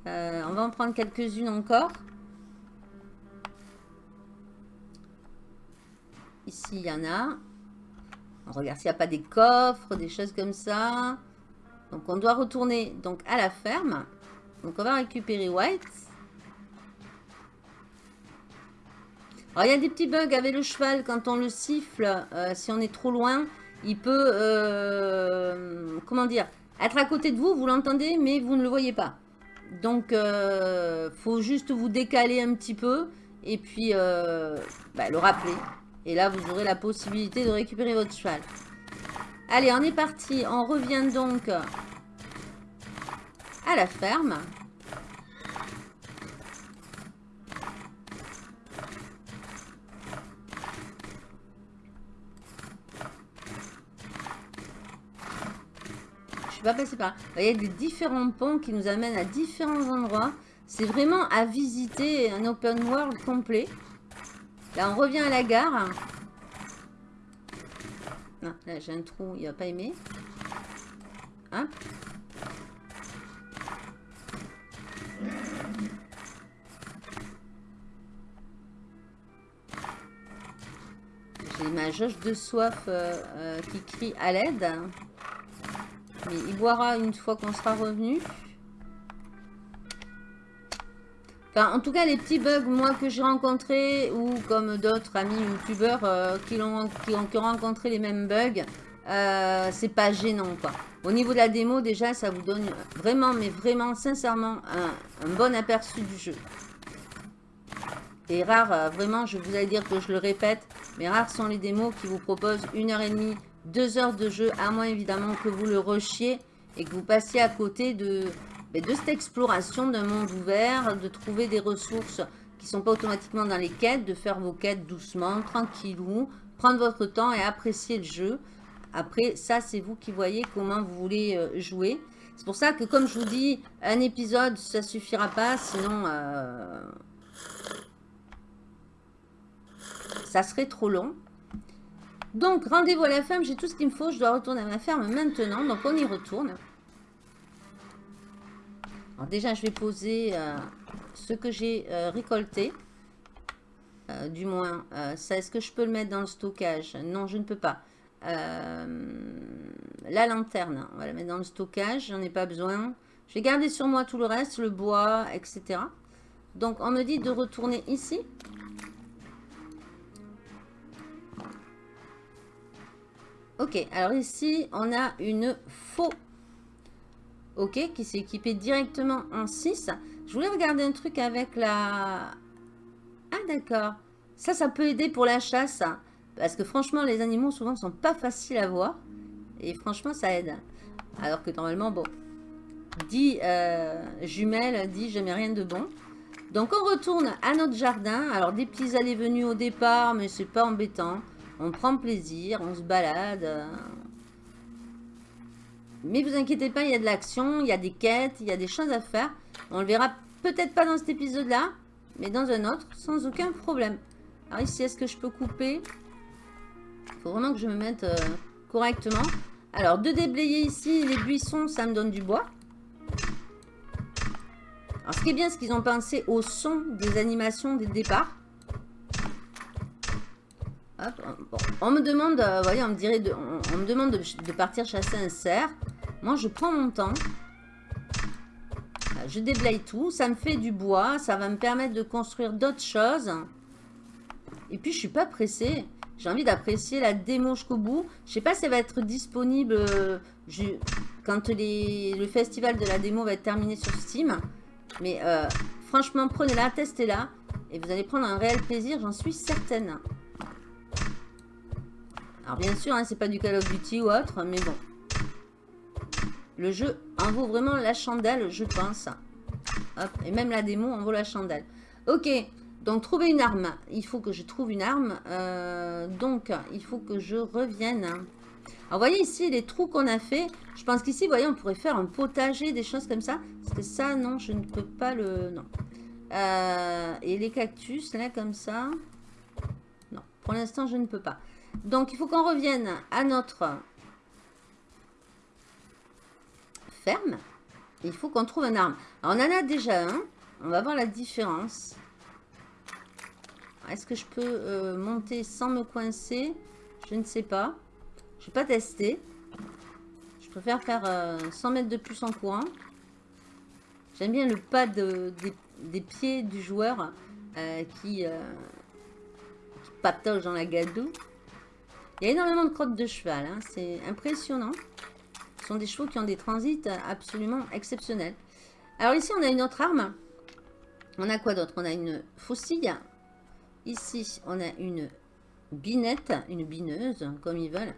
Euh, on va en prendre quelques-unes encore. Ici, il y en a. On regarde s'il n'y a pas des coffres, des choses comme ça. Donc on doit retourner donc à la ferme. Donc on va récupérer White. Alors il y a des petits bugs avec le cheval quand on le siffle. Euh, si on est trop loin, il peut, euh, comment dire, être à côté de vous, vous l'entendez, mais vous ne le voyez pas. Donc, euh, faut juste vous décaler un petit peu et puis bah, le rappeler. Et là, vous aurez la possibilité de récupérer votre cheval. Allez, on est parti. On revient donc à la ferme. Suis pas passé par Il y a des différents ponts qui nous amènent à différents endroits. C'est vraiment à visiter un open world complet. Là, on revient à la gare. Là j'ai un trou, il va pas aimer. J'ai ma jauge de soif euh, euh, qui crie à l'aide. Mais il boira une fois qu'on sera revenu. Enfin, en tout cas, les petits bugs, moi, que j'ai rencontrés, ou comme d'autres amis youtubeurs euh, qui, ont, qui, ont, rencontré les mêmes bugs, euh, c'est pas gênant, quoi. Au niveau de la démo, déjà, ça vous donne vraiment, mais vraiment, sincèrement, un, bon aperçu du jeu. Et rare, euh, vraiment, je vous allais dire que je le répète, mais rares sont les démos qui vous proposent une heure et demie, deux heures de jeu, à moins évidemment que vous le rushiez et que vous passiez à côté de, de cette exploration d'un monde ouvert, de trouver des ressources qui ne sont pas automatiquement dans les quêtes, de faire vos quêtes doucement, tranquillou, prendre votre temps et apprécier le jeu. Après, ça, c'est vous qui voyez comment vous voulez euh, jouer. C'est pour ça que, comme je vous dis, un épisode, ça suffira pas, sinon... Euh, ça serait trop long. Donc, rendez-vous à la ferme, j'ai tout ce qu'il me faut. Je dois retourner à ma ferme maintenant, donc on y retourne. Alors déjà, je vais poser euh, ce que j'ai euh, récolté. Euh, du moins, ça, est-ce que je peux le mettre dans le stockage? Non, je ne peux pas. la lanterne, on va la mettre dans le stockage, j'en ai pas besoin. Je vais garder sur moi tout le reste, le bois, etc. Donc, on me dit de retourner ici. Ok, alors ici, on a une faux ok, qui s'est équipé directement en 6. Je voulais regarder un truc avec la... Ah d'accord, ça, ça peut aider pour la chasse, parce que franchement, les animaux souvent sont pas faciles à voir, et franchement, ça aide. Alors que normalement, bon, dit euh, jumelle, dit jamais rien de bon. Donc on retourne à notre jardin. Alors des petits allées-venues au départ, mais c'est pas embêtant. On prend plaisir, on se balade, mais vous inquiétez pas, il y a de l'action, il y a des quêtes, il y a des choses à faire. On le verra peut-être pas dans cet épisode-là, mais dans un autre, sans aucun problème. Alors ici, est-ce que je peux couper? Il faut vraiment que je me mette euh, correctement. Alors, de déblayer ici, les buissons, ça me donne du bois. Alors, ce qui est bien, c'est qu'ils ont pensé au son des animations dès on me demande, euh, voyez, on dirait, de, on, me demande de, partir chasser un cerf. Moi, je prends mon temps. Euh, je déblaye tout. Ça me fait du bois. Ça va me permettre de construire d'autres choses. Et puis, je suis pas pressée. J'ai envie d'apprécier la démo jusqu'au bout. Je sais pas si elle va être disponible euh, quand le festival de la démo va être terminé sur Steam. Mais franchement, prenez-la, testez-la. Et vous allez prendre un réel plaisir, j'en suis certaine. Alors bien sûr, hein, c'est pas du Call of Duty ou autre, mais bon. Le jeu en vaut vraiment la chandelle, je pense. et même la démo en vaut la chandelle. Ok, donc trouver une arme. Il faut que je trouve une arme. Euh, donc, il faut que je revienne. Alors, vous voyez ici les trous qu'on a fait. Je pense qu'ici, vous voyez, on pourrait faire un potager, des choses comme ça. Parce que ça, non, je ne peux pas le... Non. Euh, et les cactus, là, comme ça. Non, pour l'instant, je ne peux pas. Donc, il faut qu'on revienne à notre ferme. Il faut qu'on trouve un arme. Alors, on en a déjà un. On va voir la différence. Est-ce que je peux euh, monter sans me coincer? Je ne sais pas. Je vais pas tester. Je préfère faire 100 euh, mètres de plus en courant. J'aime bien le pas des, pieds du joueur euh, qui, qui dans la gadoue. Il y a énormément de crottes de cheval. Hein. C'est impressionnant. Ce sont des chevaux qui ont des transits absolument exceptionnels. Alors ici, on a une autre arme. On a quoi d'autre? On a une faucille. Ici, on a une binette, une bineuse, comme ils veulent.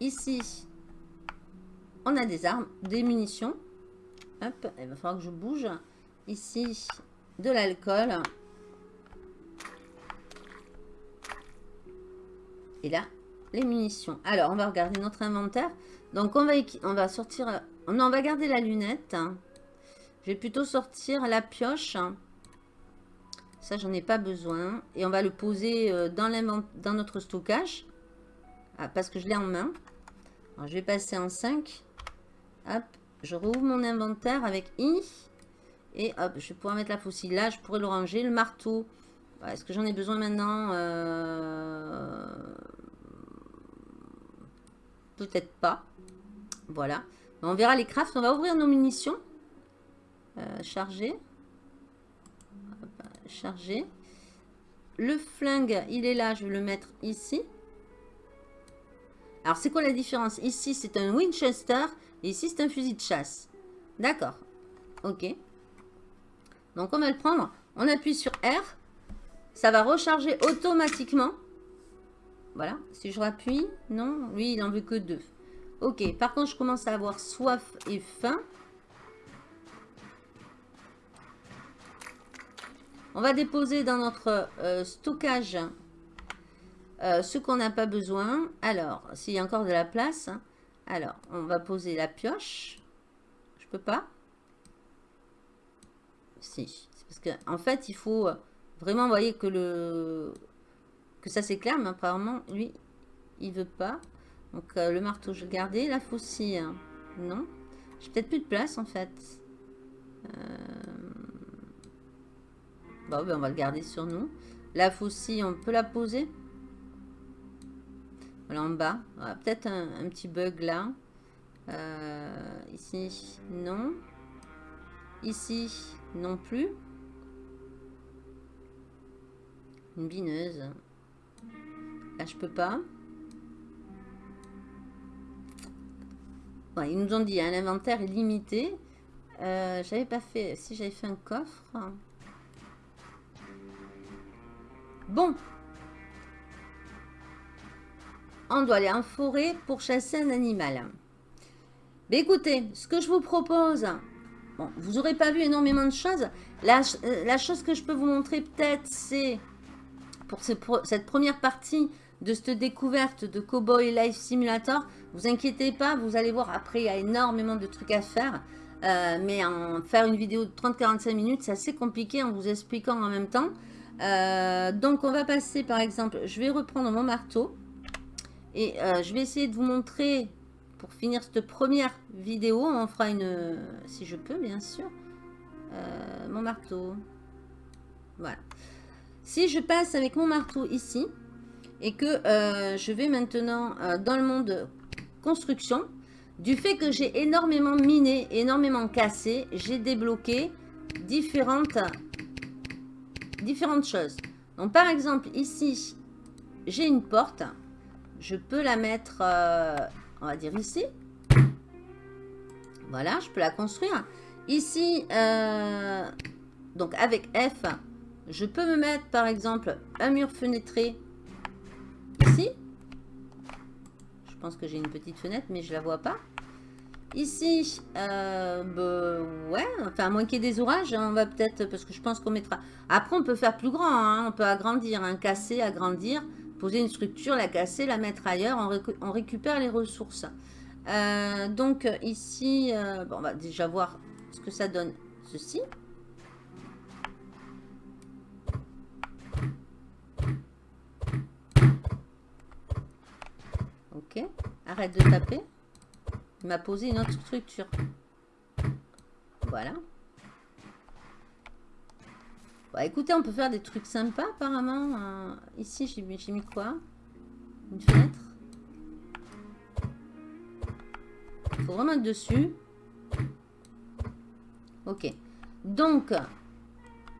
Ici, on a des armes, des munitions. Hop, il va falloir que je bouge. Ici, de l'alcool. Et là, les munitions. Alors, on va regarder notre inventaire. Donc, on va, sortir... On va garder la lunette. Je vais plutôt sortir la pioche. Ça, j'en ai pas besoin. Et on va le poser euh, dans, dans notre stockage. Ah, parce que je l'ai en main. Je vais passer en 5. Hop, je rouvre mon inventaire avec I. Et hop, je vais pouvoir mettre la faucille là. Je pourrais le ranger. Le marteau. Est-ce que j'en ai besoin maintenant? Euh peut-être pas. Voilà. On verra les crafts. On va ouvrir nos munitions. Euh, charger. Charger. Le flingue, il est là. Je vais le mettre ici. Alors, c'est quoi la différence? Ici, c'est un Winchester. Ici, c'est un fusil de chasse. D'accord. Ok. Donc, on va le prendre. On appuie sur R. Ça va recharger automatiquement. Voilà, si je rappuie, non, lui il en veut que deux. Ok, par contre je commence à avoir soif et faim. On va déposer dans notre euh, stockage euh, ce qu'on n'a pas besoin. Alors, s'il y a encore de la place, hein. alors on va poser la pioche. Je peux pas? Si, parce qu'en en fait il faut vraiment, vous voyez que le que ça c'est clair, mais apparemment, lui, il veut pas. Donc euh, le marteau, je vais le garder. La faucille, hein, non. J'ai peut-être plus de place en fait. Euh, bon, ben, on va le garder sur nous. La faucille, on peut la poser. Voilà en bas. Peut-être un, petit bug là. Euh, ici, non. Ici, non plus. Une bineuse. Là, je peux pas. ils nous ont dit, hein, l'inventaire est limité. Euh, j'avais pas fait... Si j'avais fait un coffre... Bon. On doit aller en forêt pour chasser un animal. Mais écoutez, ce que je vous propose... Bon, vous n'aurez pas vu énormément de choses. Euh, la chose que je peux vous montrer peut-être, c'est pour cette première partie de cette découverte de Cowboy Life Simulator. Vous inquiétez pas, vous allez voir, après il y a énormément de trucs à faire. Euh, mais en faire une vidéo de 30-45 minutes, c'est assez compliqué en vous expliquant en même temps. Euh, donc on va passer par exemple, je vais reprendre mon marteau. Et euh, je vais essayer de vous montrer, pour finir cette première vidéo, on fera une, si je peux bien sûr, mon marteau. Voilà. Si je passe avec mon marteau ici, et que euh, je vais maintenant euh, dans le monde construction, du fait que j'ai énormément miné, énormément cassé, j'ai débloqué différentes, différentes choses. Donc par exemple ici, j'ai une porte. Je peux la mettre, euh, on va dire ici. Voilà, je peux la construire. Ici, donc avec F, je peux me mettre par exemple un mur fenêtré ici. Je pense que j'ai une petite fenêtre, mais je la vois pas. Ici, euh, bah, ouais, enfin, à moins qu'il y ait des orages, hein, on va peut-être, parce que je pense qu'on mettra... Après, on peut faire plus grand, hein, on peut agrandir, casser, agrandir, poser une structure, la casser, la mettre ailleurs, on, récupère les ressources. Euh, donc, ici, euh, on va déjà voir ce que ça donne, ceci. Arrête de taper. Il m'a posé une autre structure. Voilà. Bah, écoutez, on peut faire des trucs sympas apparemment. Euh, ici, j'ai mis, mis quoi? Une fenêtre. Il faut vraiment être dessus. Ok. Donc,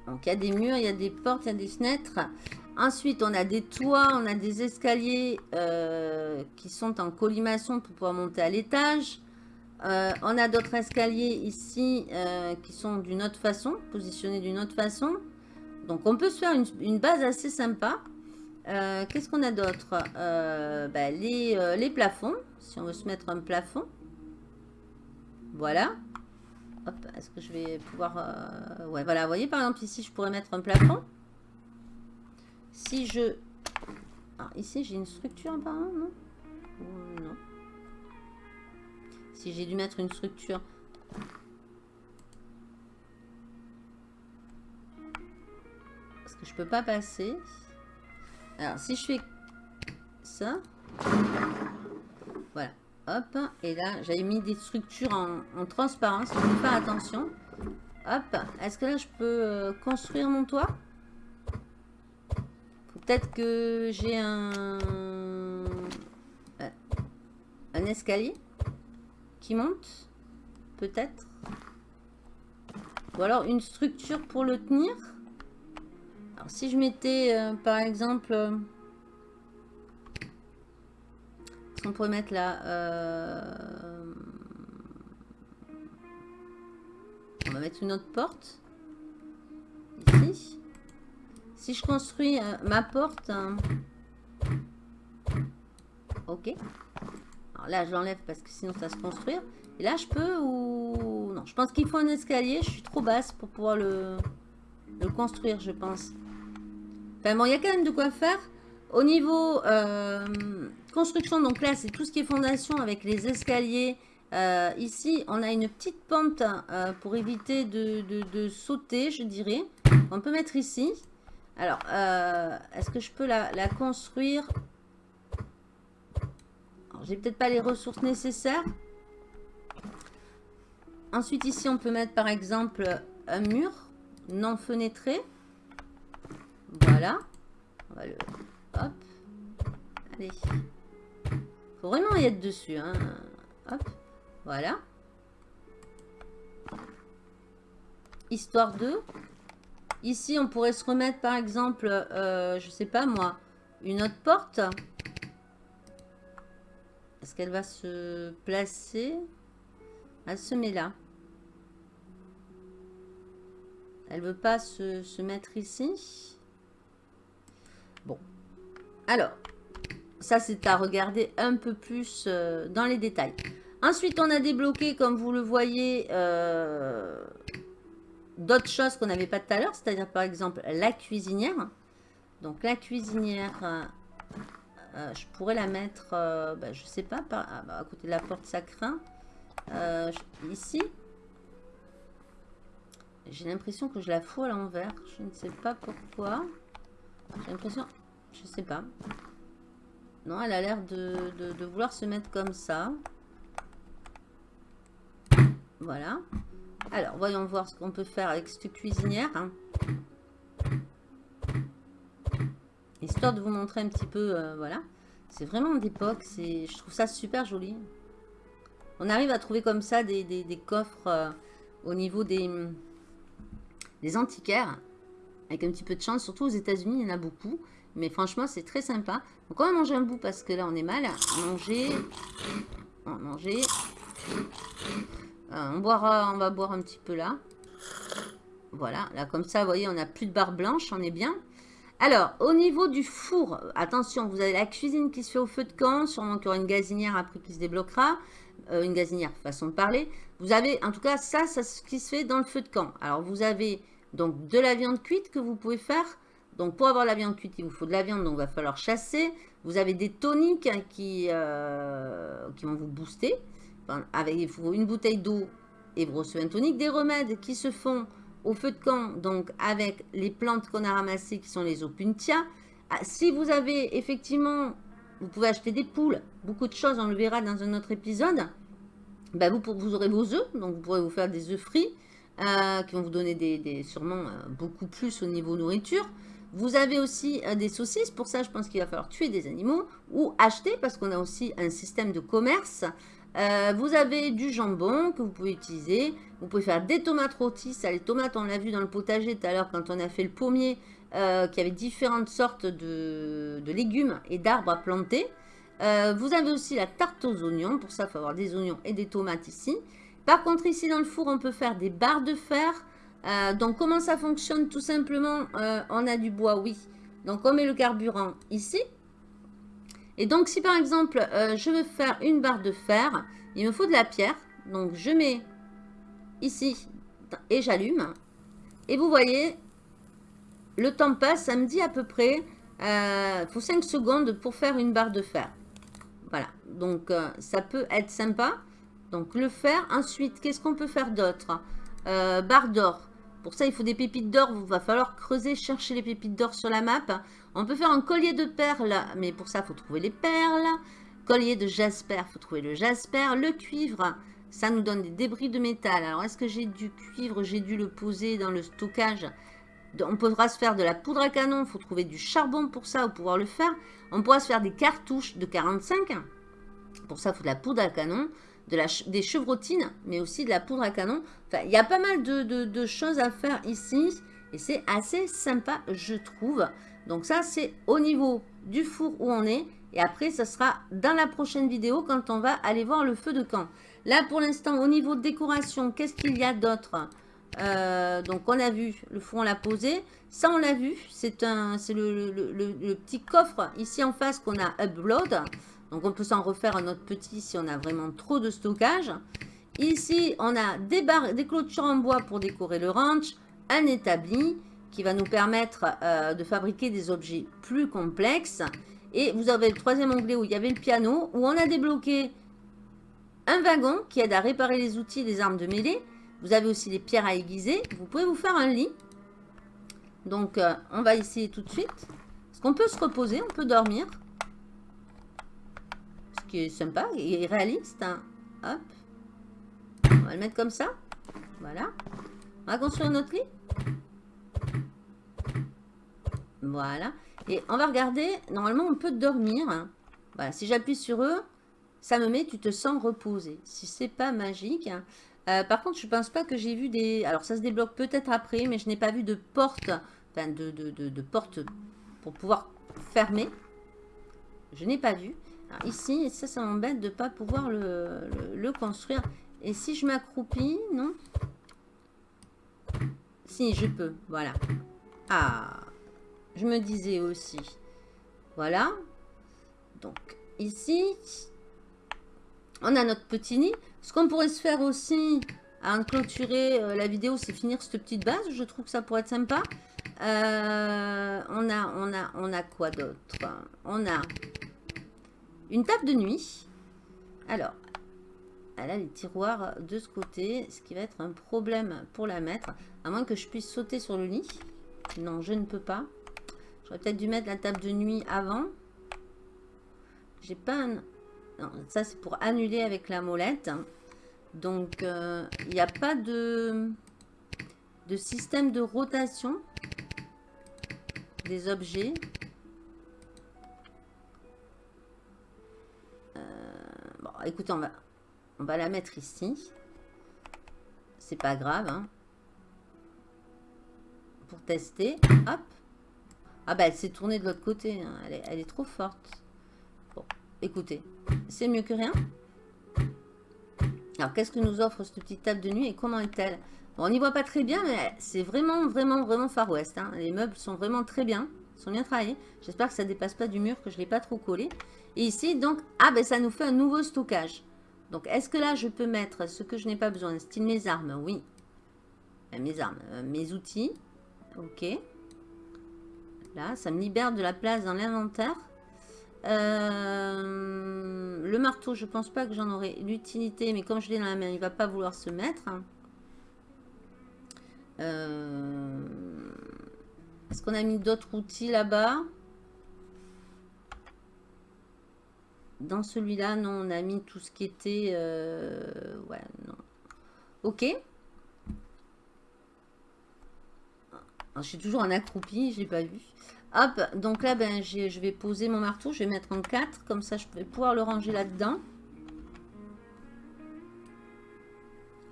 donc il y a des murs, il y a des portes, il y a des fenêtres. Ensuite, on a des toits, on a des escaliers euh, qui sont en collimation pour pouvoir monter à l'étage. Euh, on a d'autres escaliers ici euh, qui sont d'une autre façon, positionnés d'une autre façon. Donc, on peut se faire une, base assez sympa. Qu'est-ce qu'on a d'autre? Bah, les, plafonds, si on veut se mettre un plafond. Voilà. Est-ce que je vais pouvoir... ouais, voilà, vous voyez, par exemple, ici, je pourrais mettre un plafond. Si je... Ah, ici, j'ai une structure apparemment, non Non. Si j'ai dû mettre une structure... Parce que je peux pas passer. Alors, si je fais ça... Voilà. Hop. Et là, j'avais mis des structures en, transparence. Il faut faire attention. Hop. Est-ce que là, je peux euh, construire mon toit? Peut-être que j'ai un... Euh, un escalier qui monte. Peut-être. Ou alors une structure pour le tenir. Alors si je mettais euh, par exemple... Euh, qu'on pourrait mettre là On va mettre une autre porte. Ici. Si je construis euh, ma porte... Hein. Ok. Alors là, je l'enlève parce que sinon ça se construire. Et là, je peux ou... Non, je pense qu'il faut un escalier. Je suis trop basse pour pouvoir le, construire, je pense. Enfin bon, il y a quand même de quoi faire. Au niveau euh, construction, donc là, c'est tout ce qui est fondation avec les escaliers. Euh, ici, on a une petite pente pour éviter de, sauter, je dirais. On peut mettre ici. Alors, euh, est-ce que je peux la, construire J'ai peut-être pas les ressources nécessaires. Ensuite, ici, on peut mettre par exemple un mur non fenêtré. Voilà. On va le... Hop. Allez. Faut vraiment y être dessus. Hein. Hop. Voilà. Histoire de... Ici, on pourrait se remettre, par exemple, euh, je sais pas moi, une autre porte. Est-ce qu'elle va se placer? Elle se met là. Elle veut pas se, mettre ici. Bon. Alors, ça, c'est à regarder un peu plus euh, dans les détails. Ensuite, on a débloqué, comme vous le voyez, euh, d'autres choses qu'on n'avait pas tout à l'heure, c'est-à-dire par exemple la cuisinière. Donc la cuisinière, euh, euh, je pourrais la mettre, euh, bah, je sais pas, ah, bah, à côté de la porte ça craint. ici. J'ai l'impression que je la fous à l'envers. Je ne sais pas pourquoi. J'ai l'impression, je sais pas. Non, elle a l'air de, de vouloir se mettre comme ça. Voilà. Alors, voyons voir ce qu'on peut faire avec cette cuisinière. Histoire de vous montrer un petit peu, euh, voilà. C'est vraiment d'époque, je trouve ça super joli. On arrive à trouver comme ça des, coffres euh, au niveau des, des antiquaires. Avec un petit peu de chance, surtout aux États-Unis, il y en a beaucoup. Mais franchement, c'est très sympa. Donc on va manger un bout parce que là, on est mal. Manger. On va manger. Euh, on, boira, on va boire un petit peu là. Voilà, là comme ça, vous voyez, on n'a plus de barre blanche, on est bien. Alors, au niveau du four, attention, vous avez la cuisine qui se fait au feu de camp, sûrement qu'il y aura une gazinière après qui se débloquera, euh, une gazinière, façon de parler. Vous avez, en tout cas, ça, c'est ce qui se fait dans le feu de camp. Alors, vous avez donc de la viande cuite que vous pouvez faire. Donc, pour avoir la viande cuite, il vous faut de la viande, donc il va falloir chasser. Vous avez des toniques qui, euh, qui vont vous booster avec une bouteille d'eau et recevez un tonique, des remèdes qui se font au feu de camp, donc avec les plantes qu'on a ramassées qui sont les opuntia. Ah, si vous avez effectivement, vous pouvez acheter des poules, beaucoup de choses, on le verra dans un autre épisode. Ben vous, vous aurez vos œufs, donc vous pourrez vous faire des œufs frits euh, qui vont vous donner des, sûrement euh, beaucoup plus au niveau nourriture. Vous avez aussi euh, des saucisses, pour ça je pense qu'il va falloir tuer des animaux ou acheter parce qu'on a aussi un système de commerce euh, vous avez du jambon que vous pouvez utiliser. Vous pouvez faire des tomates rôties. Ça, les tomates, on l'a vu dans le potager tout à l'heure quand on a fait le pommier, euh, qui avait différentes sortes de, légumes et d'arbres à planter. Euh, vous avez aussi la tarte aux oignons. Pour ça, il faut avoir des oignons et des tomates ici. Par contre, ici dans le four, on peut faire des barres de fer. donc, comment ça fonctionne? Tout simplement, on a du bois, oui. Donc, on met le carburant ici. Et donc, si par exemple, euh, je veux faire une barre de fer, il me faut de la pierre. Donc, je mets ici et j'allume. Et vous voyez, le temps passe, ça me dit à peu près, il euh, faut 5 secondes pour faire une barre de fer. Voilà, donc euh, ça peut être sympa. Donc, le fer. Ensuite, qu'est-ce qu'on peut faire d'autre? Barre d'or. Pour ça, il faut des pépites d'or. Il va falloir creuser, chercher les pépites d'or sur la map. On peut faire un collier de perles, mais pour ça, il faut trouver les perles. Collier de jasper, il faut trouver le jasper. Le cuivre, ça nous donne des débris de métal. Alors, est-ce que j'ai du cuivre? J'ai dû le poser dans le stockage. On pourra se faire de la poudre à canon. Il faut trouver du charbon pour ça, pour pouvoir le faire. On pourra se faire des cartouches de 45. Pour ça, il faut de la poudre à canon des chevrotines, mais aussi de la poudre à canon. Il y a pas mal de, choses à faire ici. Et c'est assez sympa, je trouve. Donc ça, c'est au niveau du four où on est. Et après, ça sera dans la prochaine vidéo quand on va aller voir le feu de camp. Là, pour l'instant, au niveau décoration, qu'est-ce qu'il y a d'autre? Euh, Donc, on a vu, le four, on l'a posé. Ça, on l'a vu, c'est le, le, petit coffre ici en face qu'on a upload. Donc, on peut s'en refaire un autre petit si on a vraiment trop de stockage. Ici, on a des, barres, des clôtures en bois pour décorer le ranch, un établi qui va nous permettre euh, de fabriquer des objets plus complexes. Et vous avez le troisième onglet où il y avait le piano, où on a débloqué un wagon qui aide à réparer les outils et les armes de mêlée. Vous avez aussi les pierres à aiguiser. Vous pouvez vous faire un lit. Donc, euh, on va essayer tout de suite. Est-ce qu'on peut se reposer On peut dormir est sympa et réaliste. Hein. Hop. On va le mettre comme ça. Voilà. On va construire notre lit. Voilà. Et on va regarder. Normalement, on peut dormir. Voilà. Si j'appuie sur eux, ça me met « Tu te sens reposé ». Si c'est pas magique. Euh, par contre, je pense pas que j'ai vu des... Alors, ça se débloque peut-être après, mais je n'ai pas vu de porte. Enfin, de, de, de porte pour pouvoir fermer. Je n'ai pas vu ici, ça, ça m'embête de ne pas pouvoir le, construire. Et si je m'accroupis, non? Si, je peux, voilà. Ah, je me disais aussi. Voilà. Donc, ici, on a notre petit nid. Ce qu'on pourrait se faire aussi, à clôturer euh, la vidéo, c'est finir cette petite base. Je trouve que ça pourrait être sympa. Euh, on, a, on, a, on a quoi d'autre? On a une table de nuit. Alors, elle a les tiroirs de ce côté, ce qui va être un problème pour la mettre. À moins que je puisse sauter sur le lit. Non, je ne peux pas. Peut-être dû mettre la table de nuit avant. J'ai pas un... Non, ça c'est pour annuler avec la molette. Donc, euh, il n'y a pas de, de système de rotation des objets. Euh, bon, écoutez, on va, on va la mettre ici. C'est pas grave. Hein. Pour tester. Hop. Ah bah elle s'est tournée de l'autre côté. Hein. Elle, est, trop forte. Bon, écoutez. C'est mieux que rien. Alors, qu'est-ce que nous offre cette petite table de nuit et comment est-elle? On n'y voit pas très bien, mais c'est vraiment, vraiment, vraiment Far West. Hein. Les meubles sont vraiment très bien, sont bien travaillés. J'espère que ça ne dépasse pas du mur, que je ne l'ai pas trop collé. Et ici, donc, ah ben ça nous fait un nouveau stockage. Donc, est-ce que là, je peux mettre ce que je n'ai pas besoin? Style mes armes, oui. Euh, mes armes, euh, mes outils. Ok. Là, ça me libère de la place dans l'inventaire. Euh, le marteau, je pense pas que j'en aurai l'utilité, mais comme je l'ai dans la main, il va pas vouloir se mettre. Euh, est-ce qu'on a mis d'autres outils là-bas? Dans celui-là, non, on a mis tout ce qui était... Euh, ouais, non. Ok. Je suis toujours en accroupi, j'ai pas vu. Hop, donc là, ben, je vais poser mon marteau, je vais mettre en 4, comme ça je vais pouvoir le ranger là-dedans.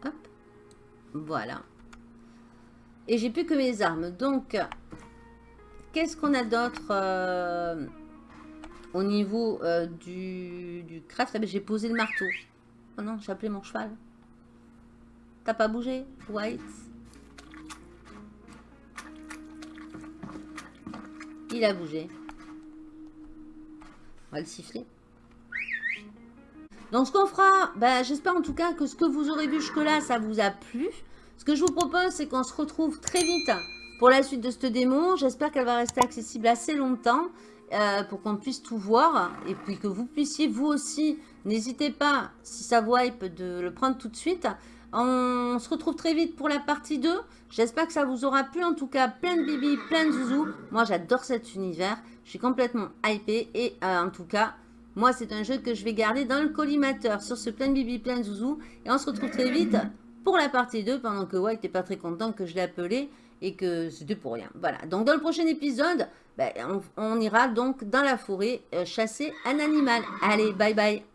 Hop, voilà. Et j'ai plus que mes armes. Donc, qu'est-ce qu'on a d'autre euh, au niveau euh, du, du, craft? Ah, ben, J'ai posé le marteau. Oh non, j'ai appelé mon cheval. T'as pas bougé White? Il a bougé. On va le siffler. Donc ce qu'on fera, ben, j'espère en tout cas que ce que vous aurez vu jusque-là, ça vous a plu. Ce que je vous propose, c'est qu'on se retrouve très vite pour la suite de cette démo. J'espère qu'elle va rester accessible assez longtemps euh, pour qu'on puisse tout voir. Et puis que vous puissiez, vous aussi, n'hésitez pas, si ça vous hype, de le prendre tout de suite. On se retrouve très vite pour la partie 2. J'espère que ça vous aura plu. En tout cas, plein de bibi, plein de zouzous. Moi, j'adore cet univers. Je suis complètement hypée. Et euh, en tout cas, moi, c'est un jeu que je vais garder dans le collimateur sur ce plein de bibi, plein de zouzous. Et on se retrouve très vite pour la partie 2. Pendant que White n'est pas très content que je l'ai appelé et que c'était pour rien. Voilà. Donc, dans le prochain épisode, ben, on, ira donc dans la forêt euh, chasser un animal. Allez, bye bye